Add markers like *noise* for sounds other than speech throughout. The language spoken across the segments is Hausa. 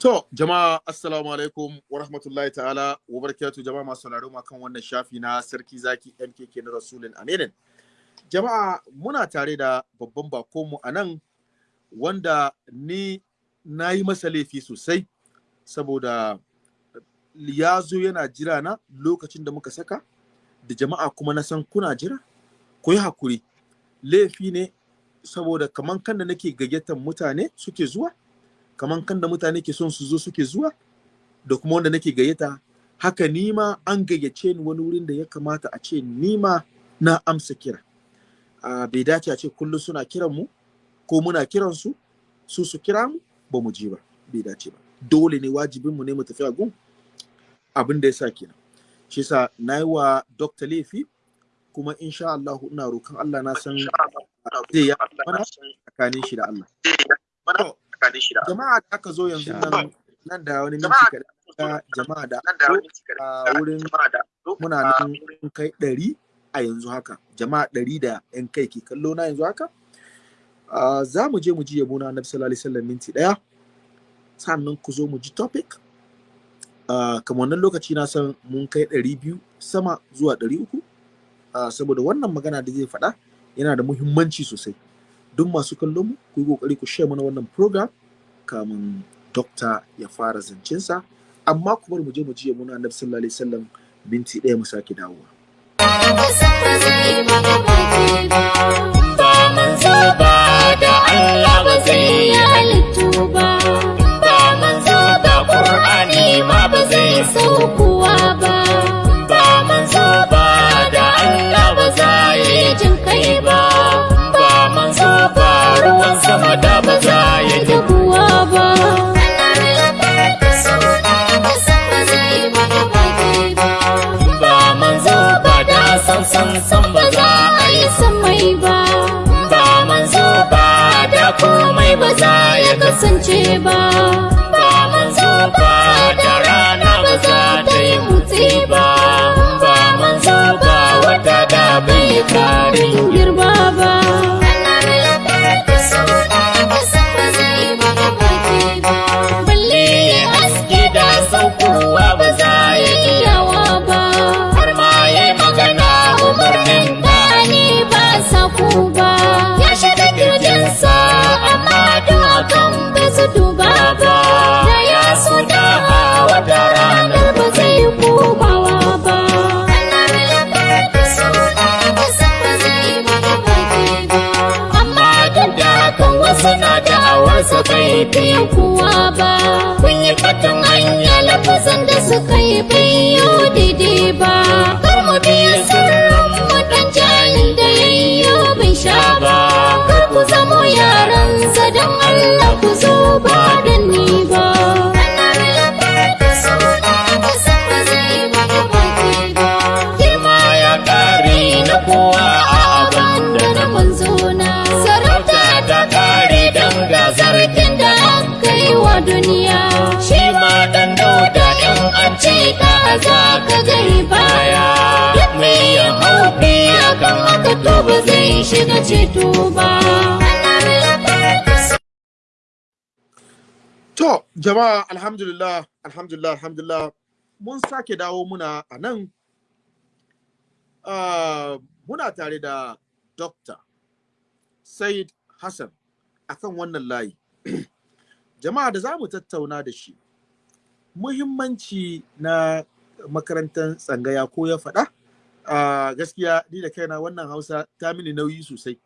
To, jama'a assalamu alaikum wa rahmatullahi ta'ala wa barakatuh. Jama'a masu sauraro ma kan wannan shafi na sarki zaki MKK na Rasulun Aminin. Jama'a muna tare da babban bakonmu a nan wanda ni na yi masa laifi sosai saboda ya zo yana jira na lokacin da muka saka da jama'a kuma na san kuna jira. Ku yi haƙuri. Laifi ne saboda kaman kan da nake gayyatar mutane suke zuwa kaman kan da mutane ke son su zo suke zuwa da kuma wanda nake gayyata haka nima an gayyace ni wani wurin da ya kamata a ce nima na amsa kira. Uh, bai dace a ce kullum suna kiran mu ko muna kiran su su su kira mu ba mu ji ba bai dace ba. Dole ne wajibin mu ne mu tafi a gun. Abin da ya sa kenan. Shi yasa na yi wa dokta laifi kuma insha Allah ina roƙon Allah na san zai ya mana tsakanin shi da Allah. Jama'a da aka zo yanzu nan nan da wani minti kaɗan jama'a da a wurin muna nan kai ɗari a yanzu haka. Jama'a ɗari da yan kai ke kallo na yanzu haka. Za mu je mu ji yabo na annabi sallallahu alaihi wasallam minti ɗaya. Sannan ku zo mu ji topic. Kamar wannan lokaci na san mun kai ɗari biyu sama zuwa ɗari uku. Saboda wannan magana da zai faɗa yana da muhimmanci sosai. Duk masu kallon mu ku yi ƙoƙari ku share mana wannan program kamun dokta ya fara zancensa. Amma ku bar mu je mu ji muna annabi sallallahu alaihi wasallam minti ɗaya mu sake dawowa. Ba manzo da Allah ba zai halittu ba ba ba Qur'ani ba zai da Allah ba za yi jin kai ba. Ya kasance fi kuwa ba. Kun yi fatan hanya lafazan da suka yi bayo daidai ba. Kar mu biya sirrin mu dan jahil da yayyo bai sha ba. Kar ku zamo yaran sa dan Allah ku zo ba da ni ba. Wa duniya shi ma dan dauda in an ce ka za ka gari baya duk mai ya haufi akan haka to ba zai shiga ceto ba To, jama'a alhamdulillah, alhamdulillah, alhamdulillah, mun sake dawo muna a nan. Uh, muna tare da Dr. Said Hassan akan wannan layi. Jama'a da za mu tattauna da shi, muhimmanci na makarantar tsangaya ko ya faɗa, uh, gaskiya ni da kaina wannan hausa ta mini nauyi sosai.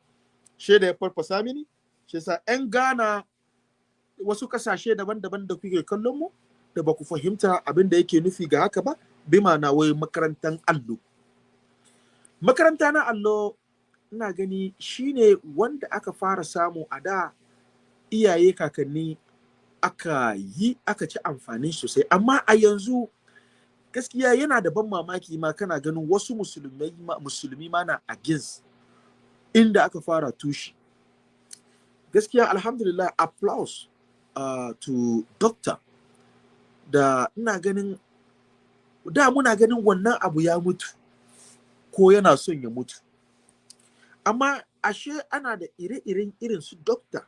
Shaida ya farfasa mini, shi sa 'yan Ghana wasu ƙasashe daban-daban da kuke kallon mu da ba ku fahimta abin da yake nufi ga haka ba bi na wai makarantar allo makaranta na allo ina gani shine wanda aka fara samu a da iyaye kakanni aka yi aka ci amfani sosai. Amma a yanzu gaskiya yana da ban mamaki ma kana ganin wasu musulmai ma, musulmi ma na against inda aka fara tushi gaskiya alhamdulillah applause uh, to doctor. Da ina ganin da muna ganin wannan abu ya mutu ko yana son ya mutu. Amma ashe ana da ire-iren irin su doctor.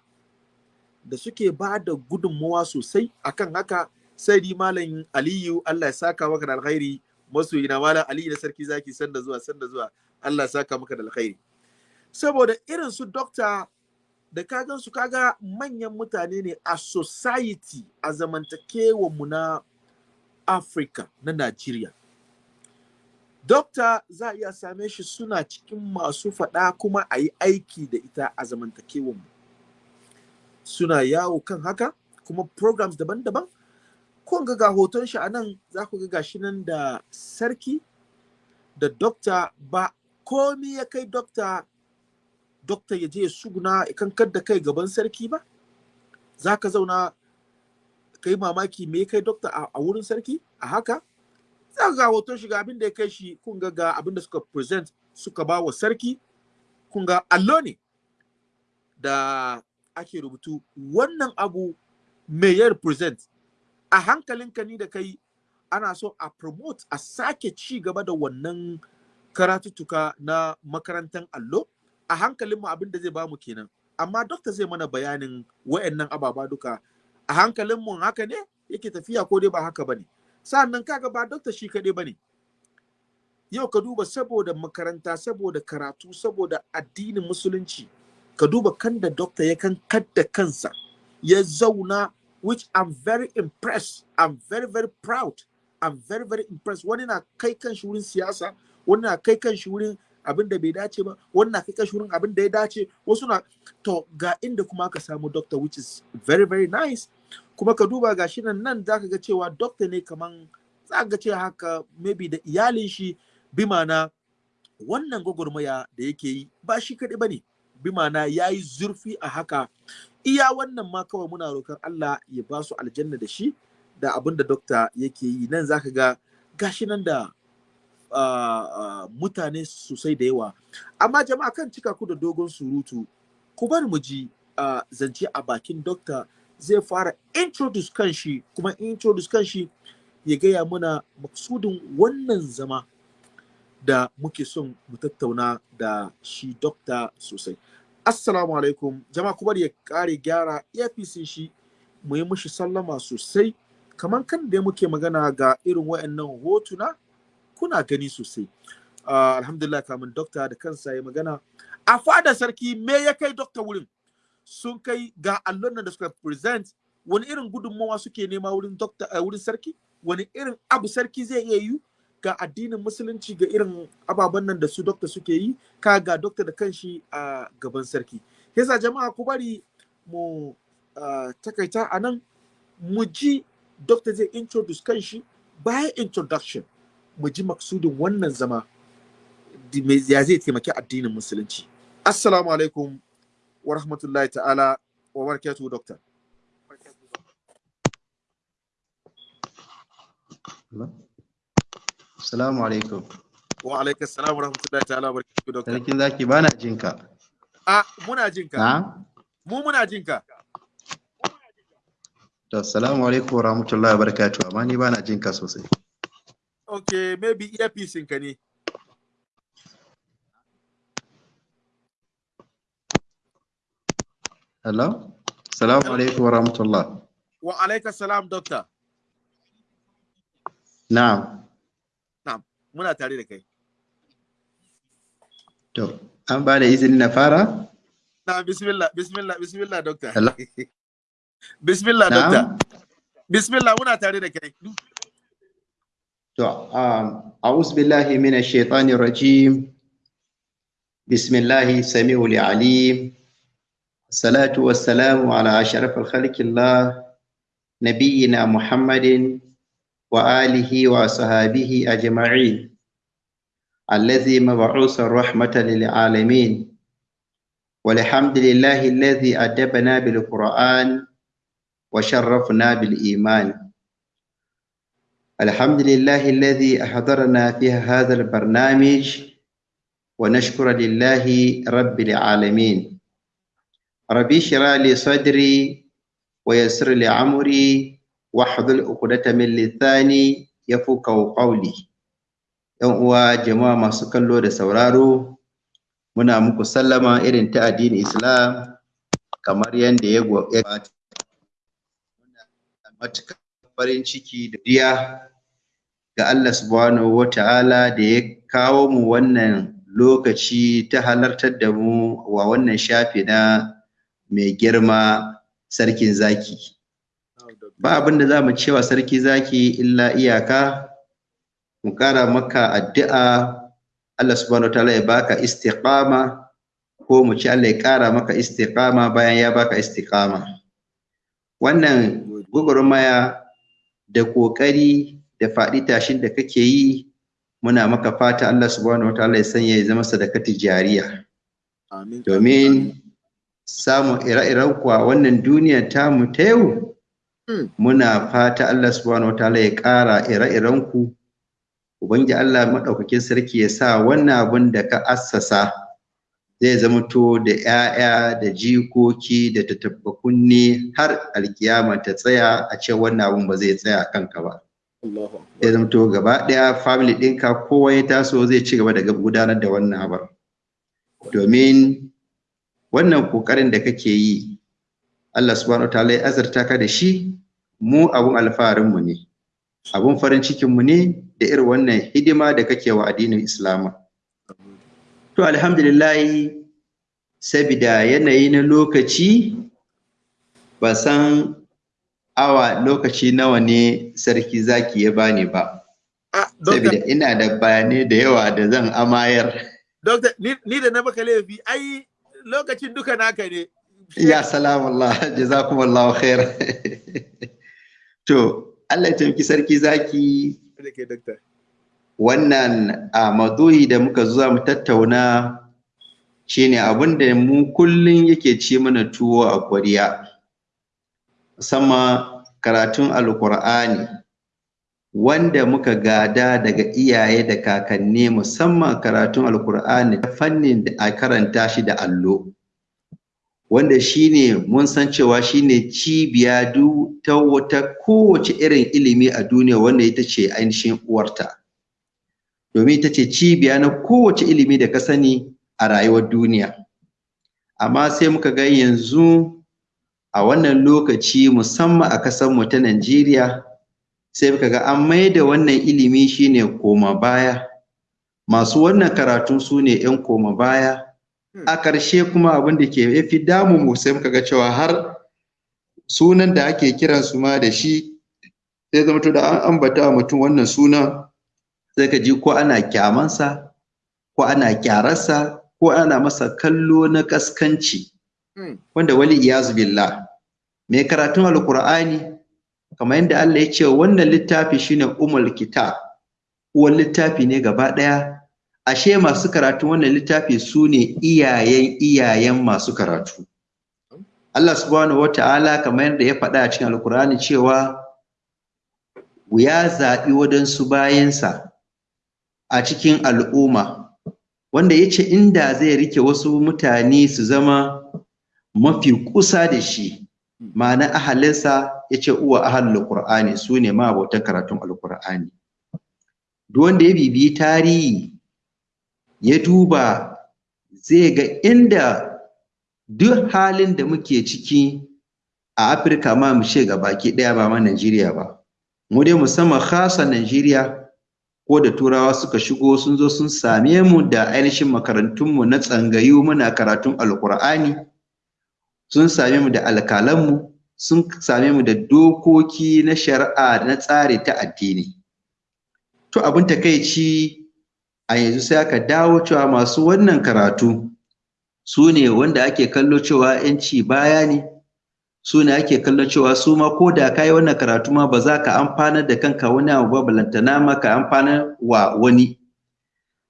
Da suke ba da gudunmawa sosai akan haka sai di malam aliyu allah ya saka maka da alkhairi masoyi na malam aliyu na sarki zaki sanda zuwa sanda zuwa allah ya saka maka da alkhairi saboda irin su dokta da ka gan su kaga manyan mutane ne a society a zamantakewa mu na Africa na Najeriya. Dokta za a iya same shi suna cikin masu faɗa kuma a yi aiki da ita a zamantakewa mu. Suna yawo kan haka kuma programs daban-daban. Kun ga ga hoton shi a nan za ku ga gashi nan da sarki da dokta ba komi ya kai dokta dokta ya je ya suguna kankar da kai gaban sarki ba. Za ka zauna ka yi mamaki me kai dokta a wurin sarki? A haka. Za ga hoton shiga abin da ya kai shi kun ga ga abin da suka present suka ba wa sarki. Kun ga allo ne da ake rubutu wannan abu me ya represent? A hankalinka ni da kai ana so a promote a sake ci gaba da wannan karatuttuka na makarantar allo. A hankalin mu abin da zai ba mu kenan. Amma dokta zai mana bayanin wayannan ababa duka. A hankalin mu haka ne yake tafiya ko dai ba haka ba ne sannan kaga ba dokta shi kaɗai ba ne yau ka duba saboda makaranta saboda karatu saboda addinin musulunci. Ka duba kan da dokta ya kan kadda kansa ya zauna which I'm very impressed. I'm very very proud. I'm very very impressed. Wani na kai kan shi wurin siyasa wani na kai kan shi wurin abin da bai dace ba wani na kai kan shi wurin abin da ya dace. Wasu na to ga inda kuma ka samu doctor which is very very nice. Kuma ka duba ga shi nan nan zaka ga cewa doctor ne kaman za ga ce haka maybe da iyalin shi bi mana wannan gwagwarmaya da yake yi ba shi kaɗai ba ne. Bi mana ya yi zurfi a haka. Iya wannan ma kawai muna roƙon Allah ya ba su aljanna da shi da abin da dokta yake yi. Nan zaka ga gashi nan da mutane sosai da yawa. Amma jama'a kan cika ku da dogon surutu. Ku bar mu ji zance a bakin dokta zai fara introduce kan shi kuma introduce kan shi ya gaya muna maksudin wannan zama. Da muke son mu tattauna da shi dokta sosai. Assalamu alaikum. Jama'a kuma ya kare gyara APC shi mu yi mushi sallama sosai. Kamar kan da muke magana ga irin wayannan hotuna kuna gani sosai. Uh, alhamdulillah kamun dokta da kansa ya magana. A fada sarki me ya kai dokta wurin? Sun kai ga allon da suka present wani irin gudunmawa suke nema wurin dokta uh, wurin sarki? Wani irin abu sarki zai iya yi? Ga addinin musulunci ga irin ababen nan da su dokta suke yi ka ga dokta da kanshi a gaban sarki. Yasa jama'a ku bari mu takaita a nan. Mu ji dokta zai introduce kanshi. Bayan introduction mu ji maksudin wannan zama. Ya zai taimaki addinin musulunci. Assalamu alaikum wa rahmatullahi ta'ala wa barakatuhu dokta Assalamu alaikum. Wa alaikum salam wa rahmatullahi ta'ala wa barakatuhu dokta. Sarkin zaki bana jin ka. A muna jin ka. Mu muna jin ka. To assalamu alaikum wa rahmatullahi wa barakatuhu amma ni bana jin ka sosai. Okay, maybe earpiece ka ne. Hello? Assalamu alaikum wa rahmatullah. Wa alaikum salam dokta. Na'am. Muna tare da kai. To, an ba da izini na fara? Na bismillah, bismillah, bismillah. Hello? *laughs* Bismillah. Na'am. Bismillah muna tare da kai. To, um, a'udhu billahi minash shaitanir rajim. Alim. Salatu wassalamu ala ashrafil khalqillah nabiyyina Muhammadin wa alihi wa sahabihi ajma'in. الذي مبعوث رحمة للعالمين. والحمد لله الذي أدبنا بالقرآن وشرفنا بالإيمان. الحمد لله الذي أحضرنا في هذا البرنامج ونشكر لله رب العالمين. ربي اشرح لي صدري ويسر لي أمري wahdul uqdata min lisani yafqahu qawli. Yan uwa jama'a masu kallo da sauraro muna muku sallama irin ta addinin Islam kamar yadda ya gabata. Matuƙar farin ciki da diya ga Allah subhanahu wata'ala da ya kawo mu wannan lokaci ta halartar da mu wa wannan shafi na mai girma sarkin zaki. Ba abin da za mu cewa sarki zaki illa iyaka mu ƙara maka addu'a Allah subhanahu wa ta'ala ya baka istiqama ko mu ci Allah ya ƙara maka istiqama bayan ya baka istiqama wannan gwagwarmaya da ƙoƙari da faɗi tashin da kake yi muna maka fata Allah subhanahu wataala ya sanya ya zama sadakati jariya Amin. domin samun ire-iren kuwa wannan duniyar tamu ta yau. Muna fata Allah subhanahu wataala ya ƙara ire-iren ku ubangi Allah maɗaukakin sarki ya sa wannan abin da ka assasa zai zamanto da 'ya'ya da jikoki da tattaɓa kunne har alkiyama ta tsaya a ce wannan abin ba zai tsaya a kanka ba. Ya zamto gaba ɗaya family ɗinka kowa ya taso zai ci gaba da gudanar da wannan abar domin wannan ƙoƙarin da kake yi Allah subhanahu wataala ya azurta ka da shi mu abun alfaharinmu ne. Abun farin cikinmu ne da irin wannan hidima da kake wa addinin Islama to alhamdulillah sabida yanayi na lokaci ba san awa lokaci nawa ne sarki zaki ya bani ba. Ah, saboda ina da bayanai da yawa da zan amayar. Doctor, ni, ni da na baka laifi, ai lokacin duka naka ne. Ya salamallah *laughs* jazakumullahu khair. *laughs* To Allah ya taimaki sarki zaki. Doctor. wannan a maduhi da muka zuwa mu tattauna shine abin da mu kullum yake ci mana tuwo a kwariya musamman karatun alkur'ani wanda muka gada daga iyaye da kakanni musamman karatun alkur'ani ta fannin da a karanta shi da allo. Wanda shine mun san cewa shine cibiya ta wata kowace irin ilimi a duniya wanda ita ce ainihin uwarta. Domin ita ce cibiya na kowace ilimi da ka sani a rayuwar duniya. Amma sai muka ga yanzu a wannan lokaci musamman a ƙasarmu ta Najeriya sai muka ga an maida wannan ilimi shine koma baya. Masu wannan karatu su ne 'yan koma baya a ƙarshe kuma abin da ke fi damu mu sai muka ga cewa har sunan da ake kiran su ma da shi sai zama to da an ambata mutum wannan sunan sai ka ji ko ana kyamansa ko ana kyararsa ko ana masa kallo na kaskanci Mm. wanda wali iyazu billah. Mai karatun alkur'ani kamar yadda Allah ya ce wannan littafi shine umul kitab. Uwan littafi ne gaba ɗaya. Ashe masu karatu wannan littafi su ne iyayen iyayen masu karatu. Allah subhanahu wata'ala kamar yadda ya faɗa a cikin alkur'ani cewa ya zaɓi wadansu bayansa a cikin al'umma. Wanda ya ce inda zai riƙe wasu mutane su zama mafi kusa da shi ma'ana ahalinsa ya ce uwa ahalul qur'ani su ne ma'abotan karatun alqur'ani. Duk wanda ya bibiyi tarihi ya duba zai ga inda duk halin da muke ciki a afirka ma mu ce baki ɗaya ba ma najeriya ba. Mu dai musamman khasa najeriya ko da turawa suka shigo sun zo sun same mu da ainihin makarantunmu na tsangayu muna karatun alqur'ani sun same mu da alkalanmu sun same mu da dokoki na shari'a na tsari ta addini. To abin takaici a yanzu sai aka dawo cewa masu wannan karatu su ne wanda ake kallo cewa yanci baya ne su ne ake kallo cewa su ma ko da ka yi wannan karatu ma ba za ka amfanar da kanka wani abu ba balantana ma ka amfanar wa wani.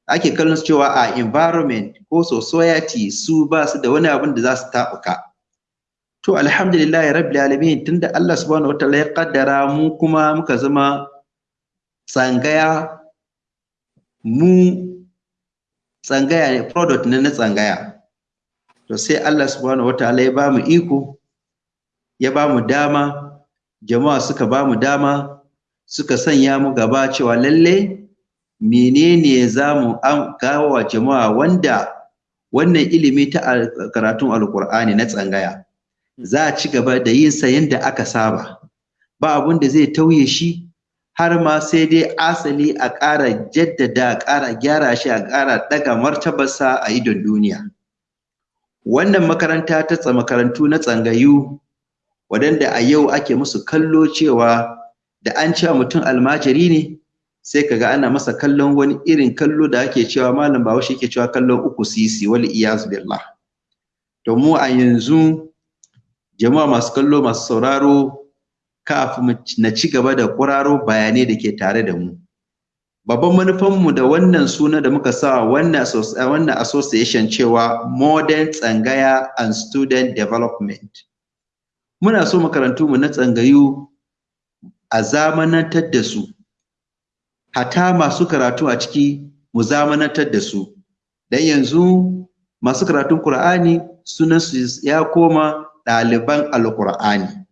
Ake kallon cewa a environment ko society su ba su da wani abin da za su taɓuka. To alhamdulillahi rabbil alamin tunda Allah subhanahu wataala ya kaddara mu kuma muka zama tsangaya mu tsangaya ne product ne na tsangaya. To sai Allah subhanahu wataala ya ba mu iko ya ba mu dama jama'a suka ba mu dama suka sanya mu gaba cewa lalle menene za mu kawo wa jama'a wanda wannan ilimi ta karatun alkur'ani na tsangaya. Za a ci gaba da yin sa yadda aka saba. Ba abun da zai tauye shi har ma sai dai asali a ƙara jaddada a ƙara gyara shi a ƙara ɗaga martabarsa a idon duniya. Wannan makaranta ta makarantu na tsangayu waɗanda a yau ake musu kallo cewa da an cewa mutum almajiri ne sai kaga ana masa kallon wani irin kallo da ake cewa malam bahaushe yake cewa kallon uku sisi wal iyaz billah. To mu a yanzu jama'a masu kallo masu sauraro kafin na ci gaba da kuraro bayanai da ke tare da mu. Babban manufanmu da wannan suna da muka sa wannan association cewa modern tsangaya and student development. Muna so makarantu mu na tsangayu a zamanantar da su. Hata masu karatu a ciki mu zamanantar da su. Dan yanzu masu karatun Qur'ani sunan su ya koma ɗaliban alƙur'ani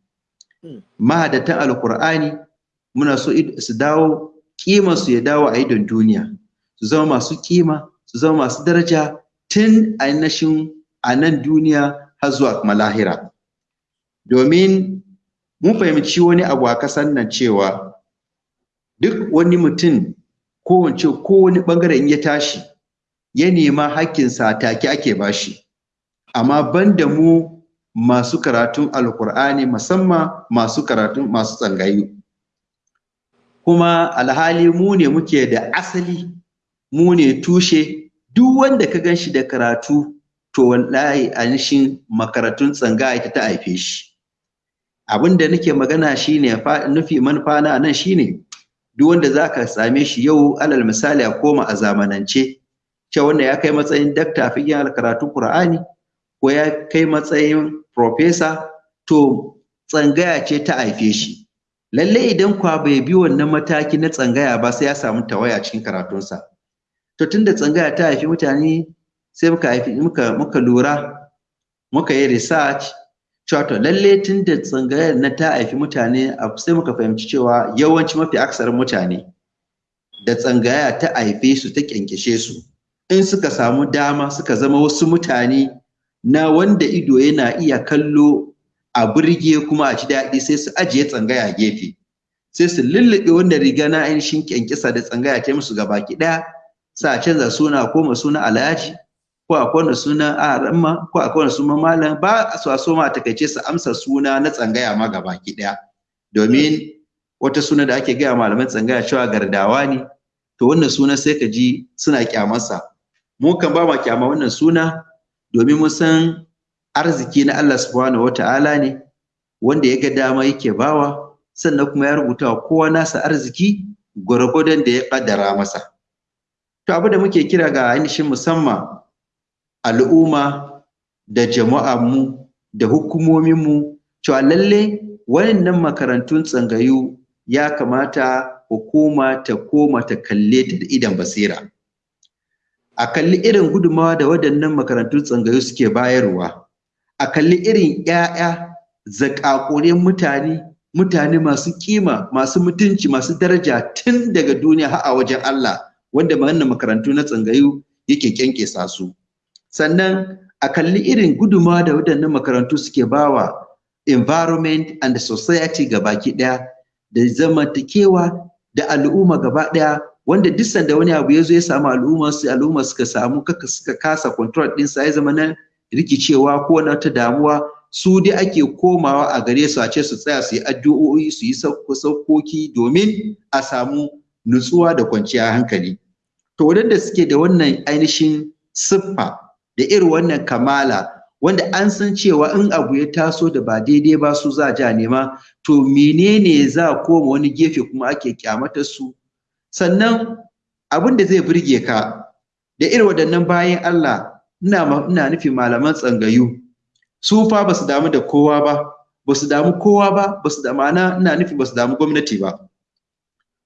mahadatan alƙur'ani muna so su dawo kimar su ya dawo a idon duniya. Su zama masu kima su zama masu daraja tun ainihin a nan duniya har zuwa kuma lahira. Domin mun fahimci wani abu a kasan nan cewa duk wani mutum ko wance ko wani ɓangare in ya tashi ya nema hakkinsa take ake bashi amma banda mu masu karatun alkur'ani musamman masu karatun masu tsangayu. Kuma alhali mu ne muke da asali mu ne tushe duk wanda ka gan shi da karatu to wallahi anishin makarantun tsanga ita ta haife shi. Abin da nake magana shine nufi manufa na nan shine duk wanda zaka same shi yau alal misali a koma a zamanance cewa wanda ya kai matsayin dakta fikin karatun Qur'ani ko ya kai matsayin professor to tsangaya ce ta haife shi. Lalle idan kwa bai bi wannan mataki na tsangaya ba sai ya samu tawaya cikin karatunsa. To tunda tsangaya ta haifi mutane sai muka haifi muka muka lura muka yi research cewa to lalle tunda tsangayar na ta haifi mutane sai muka fahimci cewa yawanci mafi aksarin mutane da tsangaya ta haife su ta kyankyashe su. In suka samu dama suka zama wasu mutane na wanda ido yana iya kallo a burge kuma a ci daɗi sai su ajiye tsangaya gefe. Sai su lullube wanda riga na ainihin kyankyasa da tsangaya ta musu gabaki ɗaya sa a canza suna ko ma suna alhaji ko a kwana suna aramma ko a kwana suna malam ba su a so ma taƙaice su amsa suna na tsangaya ma gabaki ɗaya. Domin wata suna da ake gaya malaman tsangaya cewa gardawa ne to wannan suna sai ka ji suna kyamarsa. Mu kan ba ma kyama wannan suna domin mun san arziki na Allah subhanahu wata'ala ne wanda ya ga dama yake bawa sannan kuma ya rubuta wa kowa nasa arziki gwargwadon da ya kaddara masa. To abu da muke kira ga ainihin musamman al'umma da jama'a mu da hukumomin mu cewa lalle wayannan makarantun tsangayu ya kamata hukuma ta koma ta kalle ta da idan basira. A kalli irin gudunmawa da waɗannan makarantun tsangayu suke bayarwa. A kalli irin ‘ya'ya zakakuren mutane mutane masu kima masu mutunci masu daraja tun daga duniya har a wajen Allah wanda wannan makarantu na tsangayu yake kyankyasa su. Sannan a kalli irin gudunmawa da waɗannan makarantu suke bawa environment and society gabaki ɗaya da zamantakewa da al'umma gaba ɗaya wanda duk sanda wani abu ya zo ya samu al'umma su al'umma suka samu suka kasa control din sa ya zama na rikicewa ko na ta damuwa. Su dai ake komawa a gare su a ce su tsaya su yi addu'o'i su yi saukoki domin a samu nutsuwa da kwanciyar hankali. To wadanda suke da wannan ainihin siffa da irin wannan kamala wanda an san cewa in abu ya taso da ba daidai ba su za a nema to menene za koma wani gefe kuma ake kyamatar su? Sannan abin da zai burge ka da irin waɗannan bayan Allah ina ina nufi malaman tsangayu. Su fa ba su damu da kowa ba ba su damu kowa ba ba su da ma'ana ina nufi ba su damu gwamnati ba.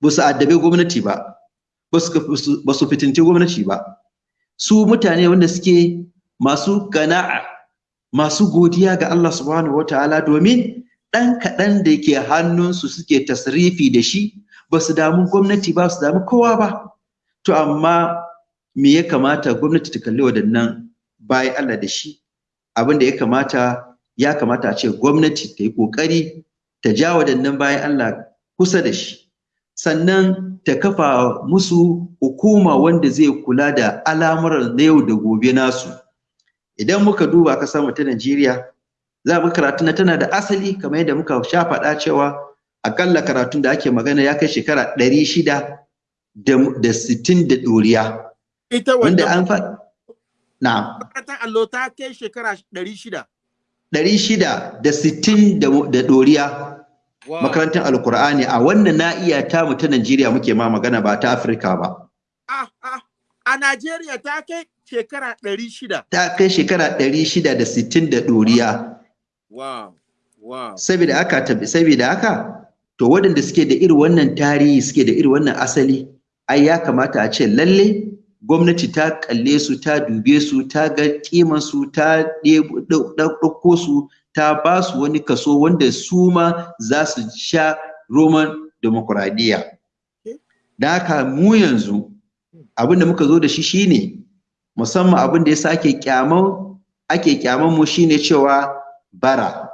Ba su addabe gwamnati ba ba su fitinci gwamnati ba. Su mutane wanda suke masu gana'a masu godiya ga Allah subhanahu wataala domin ɗan kaɗan da ke hannunsu suke tasrifi da shi ba su damu gwamnati ba su damu kowa ba. To amma me ya kamata gwamnati ta kalli waɗannan bayan Allah da shi? Abin da ya kamata ya kamata a ce gwamnati ta yi ƙoƙari ta ja waɗannan bayan Allah kusa da shi. Sannan ta kafa musu hukuma wanda zai kula da al'amuran na yau da gobe nasu. Idan muka duba ƙasar mu ta Najeriya za mu karatu na tana da asali kamar yadda muka sha faɗa cewa akalla karatun da ake magana ya kai shekara ɗari shida da sittin da ɗoriya. Ita wanda an faɗa na makarantar allo ta kai shekara ɗari shida. Ɗari shida da sittin da ɗoriya. Makarantar alkur'ani a wannan na'iya ta mu ta Najeriya muke ma magana ba ta Afirka ba. Ah, ah, a Najeriya ta kai shekara ɗari shida. Ta kai shekara ɗari shida da sittin da ɗoriya. Wow. Wow. Saboda haka saboda haka to waɗanda suke da irin wannan tarihi suke da irin wannan asali ai ya kamata a ce lalle gwamnati ta kalle su ta dube su ta ga kiman su ta ɗauko su ta ba su wani kaso wanda su ma za su sha roman demokuraɗiyya. Da haka mu yanzu abin da muka zo da shi shine musamman abin da yasa ake kyaman ake kyaman mu shine cewa bara.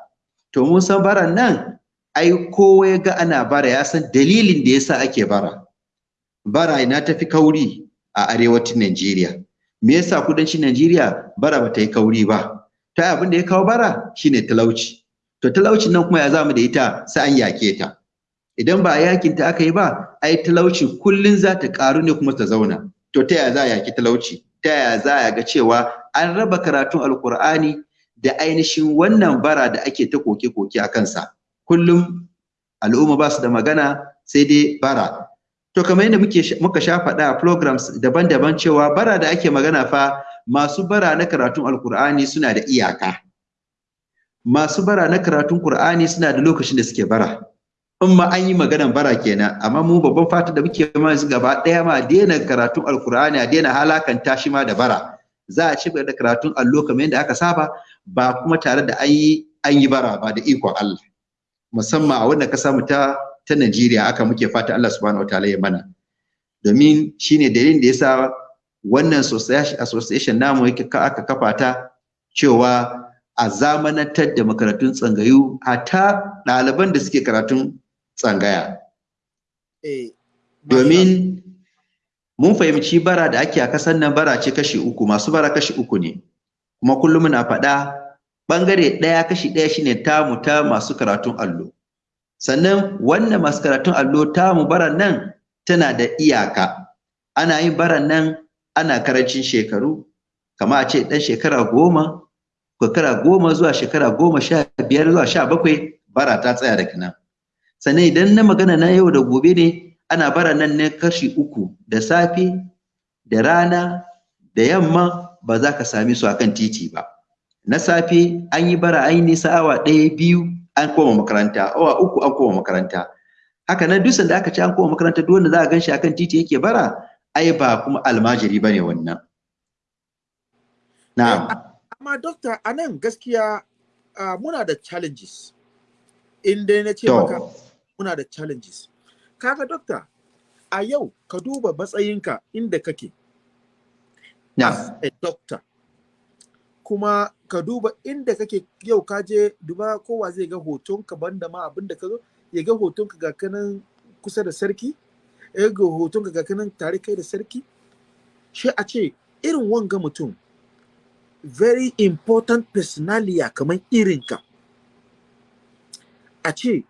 To mun san baran nan ai kowa ya ga ana bara ya san dalilin da yasa ake bara. Bara ina tafi kauri a arewacin Najeriya. Me yasa kudancin Najeriya bara bata yi kauri ba? Ta abin da ya kawo bara shine talauci. To talaucin nan kuma ya za mu da ita sai an yake ta. Idan ba yaƙin ta aka yi ba ai talauci kullun za ta karu ne kuma ta zauna. To ta yaya za a yaki talauci? Ta yaya za a ga cewa an raba karatun alkur'ani da ainihin wannan bara da ake ta koke-koke a kansa? Kullum al'umma ba su da magana sai dai bara. To kamar yadda muke muka sha faɗa programs daban-daban cewa bara da ake magana fa masu bara na karatun alkur'ani suna da iyaka. Masu bara na karatun qur'ani suna da lokacin da suke bara. In ma an yi maganan bara kenan amma mu babban fata da muke ma yanzu gaba ɗaya ma daina karatun alkur'ani a daina halakanta shi ma da bara. Za a ci da karatun allo kamar yadda aka saba ba kuma tare da an yi bara ba da ikon Allah. Musamman a wannan kasa mu ta ta Najeriya aka muke fata Allah subhanahu wataala ya mana. Domin shine dalilin da yasa wannan association namu yake ka aka kafa ta cewa a zamanantar da makarantun tsangayu hatta ɗaliban da suke karatun tsangaya. Eh, domin mun fahimci bara da ake a kasan nan bara ce kashi uku masu bara kashi uku ne. Kuma kullum muna faɗa ɓangare ɗaya kashi ɗaya shine tamu ta masu karatun allo. Sannan wannan masu karatun allo tamu baran nan tana da iyaka. Ana yin baran nan ana ƙarancin shekaru kama a ce ɗan shekara goma shekara goma zuwa shekara goma sha biyar zuwa sha bakwai bara ta tsaya daga nan. Sannan idan na magana na yau da gobe ne ana bara nan ne kashi uku da safe da rana da yamma ba za ka sami su akan titi ba. Na safe an yi bara an yi nisa awa ɗaya biyu an koma makaranta awa uku an koma makaranta. Haka nan duk da aka ce an koma makaranta duk wanda za a gan shi akan titi yake bara ai ba kuma almajiri ba ne wannan. Na'am. Amma dokta a nan gaskiya muna da challenges. In dai na ce maka muna da challenges. Kaga dokta a yau ka duba matsayinka inda kake. Na'am. As a doctor kuma ka duba inda kake yau ka je duba kowa zai ga hotonka banda ma abin da ka zo ya ga hotonka ga kanan kusa da sarki ya ga hotonka ga kanan tare kai da sarki. Shi a ce irin wanga mutum very important personalia kamar irinka a ce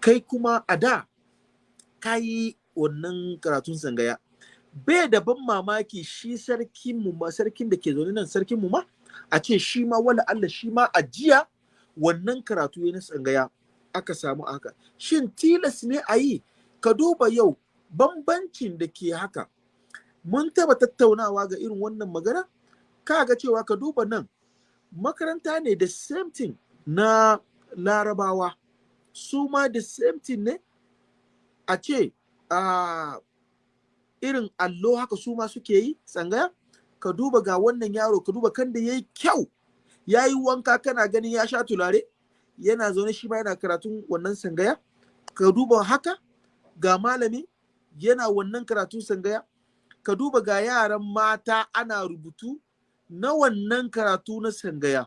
kai kuma a da ka yi wannan karatun sangaya bai da ban mamaki shi sarkin mu ma sarkin da ke zaune nan sarkin mu ma a ce shi ma wala Allah shi ma a jiya wannan karatu ya na tsangaya aka samu haka. Shin tilas ne a yi? Ka duba yau bambancin da ke haka. Mun taba tattaunawa ga irin wannan magana? Ka ga cewa ka duba nan makaranta ne the same thing na larabawa. Su ma the same thing ne? A ce a irin allo haka su ma suke yi tsangaya? Ka duba ga wannan yaro ka duba kan da ya yi kyau. Ya yi wanka kana ganin ya sha tulare yana zaune shi ma yana karatun wannan sangaya. Ka duba haka ga malami yana wannan karatun sangaya. Ka duba ga yaran mata ana rubutu na wannan karatu na sangaya.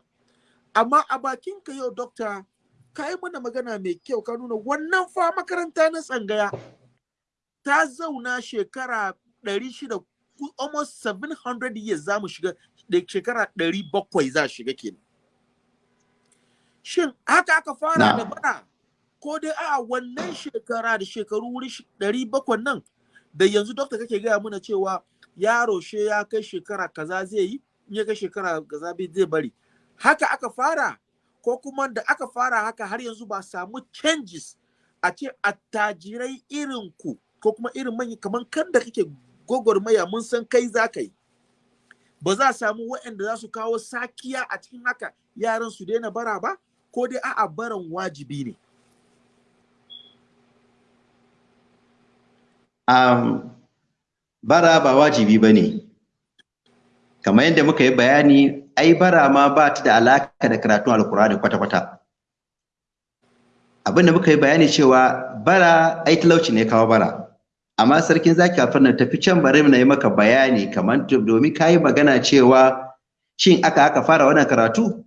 Amma a bakinka yau dokta ka yi mana magana mai kyau ka nuna wannan fa makaranta na tsangaya ta zauna shekara 600 almost 700 years za mu shiga da shekara 700 za shiga kenan. Shin haka aka fara da bara? Ko dai a wannan shekara da shekaru wuri 700 nan da yanzu dokta kake gaya mana cewa yaro she ya kai shekara kaza zai yi in ya kai shekara kaza bai zai bari. Haka aka fara? Ko kuma da aka fara haka har yanzu ba samu changes a ce attajirai irin ku ko kuma irin manyan kamar kan da kake gwagwarmaya mun san kai za ka yi. Ba za a samu waɗanda za su kawo sakiya a cikin haka yaran su daina bara ba ko dai a'a baran wajibi ne. Um, bara ba wajibi ba ne. Kamar yadda muka yi bayani ai bara ma ba ta da alaka da karatun alkurani kwata-kwata. Abinda muka yi bayani cewa bara ai talauci ne kawo bara. Amma sarkin zaki a fannin tafi can bari na yi maka bayani kamar domin ka yi magana cewa shin aka aka fara wannan karatu?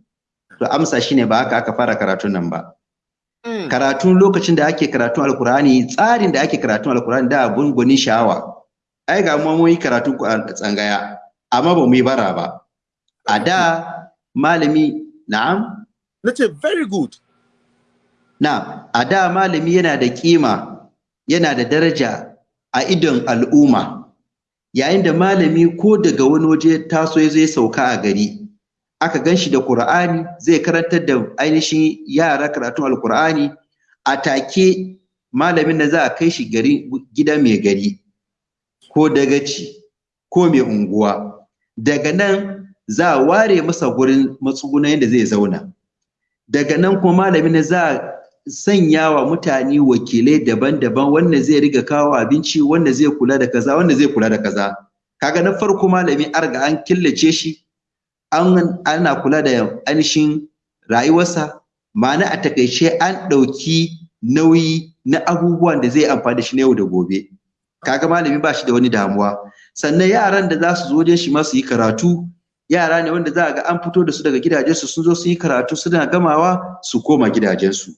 To amsa shine ba haka aka fara karatun nan ba. Karatun lokacin da ake karatun alkurani tsarin da ake karatun alkurani da abun gwanin sha'awa. Ai ga mu mun yi karatun tsangaya amma ba mu yi bara ba. A da malami na'am? Na ce very good. Na a da malami yana da kima yana da daraja a idon al'umma. Yayin da malami ko daga wani waje taso ya ya sauka a gari aka gan shi da Qur'ani zai karantar da ainihin yara karatun Alƙur'ani a take malamin da za a kai shi gari gida mai gari ko dagaci ko mai unguwa. Daga nan za a ware masa gurin matsuguna yadda zai zauna. Daga nan kuma malamin da za a sanya wa mutane wakilai daban-daban wanda zai riga kawo abinci wanda zai kula da kaza wanda zai kula da kaza. Kaga na farko malami arga an killace shi an ana kula da ainihin rayuwarsa. Ma'ana a taƙaice an ɗauki nauyi na abubuwan da zai amfani da shi na yau da gobe. Kaga malami ba shi da wani damuwa. Sannan yaran da za su zo wajen shi ma su yi karatu yara ne wanda za a ga an fito da su daga gidajensu sun zo sun yi karatu suna gamawa su koma gidajensu.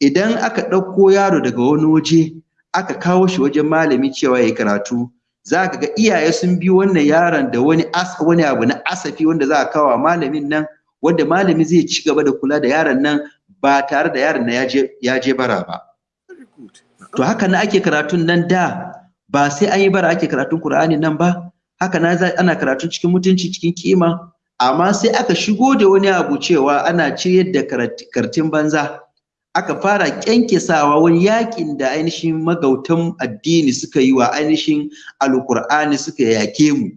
Idan aka ɗauko yaro daga wani waje aka kawo shi wajen malami cewa ya yi karatu za ka ga iyaye sun bi wannan yaron da wani abu na asafi wanda za a kawo malamin nan wanda malami zai ci gaba da kula da yaron nan ba tare da yaron nan ya je bara ba. To haka na ake karatun nan da ba sai an yi bara ake karatun Qur'ani nan ba. Haka na ana karatun cikin mutunci cikin kima. Amma sai aka shigo da wani abu cewa ana ciyar da kartin banza. Aka fara kyankyasawa wani yaƙin da ainihin magautan addini suka yi wa ainihin alkur'ani suka yake mu.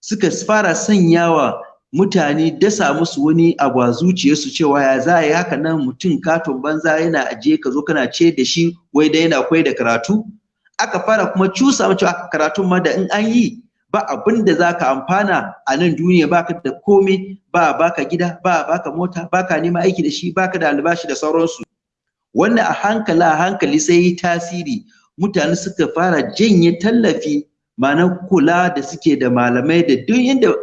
Suka fara sanyawa mutane dasa musu wani abu a zuciyarsu cewa ya za yi haka nan mutum katon banza yana ajiye ka zo kana ce da shi wai dai yana koyar da karatu. Aka fara kuma cusa mu cewa karatun ma da in an yi ba abin da za ka amfana a nan duniya baka da komai ba baka gida ba baka mota baka neman aiki da shi baka da albashi da sauransu. Wanda a hankali a hankali sai yi tasiri. Mutane suka fara janye tallafi ma'ana kula da suke da malamai da duk inda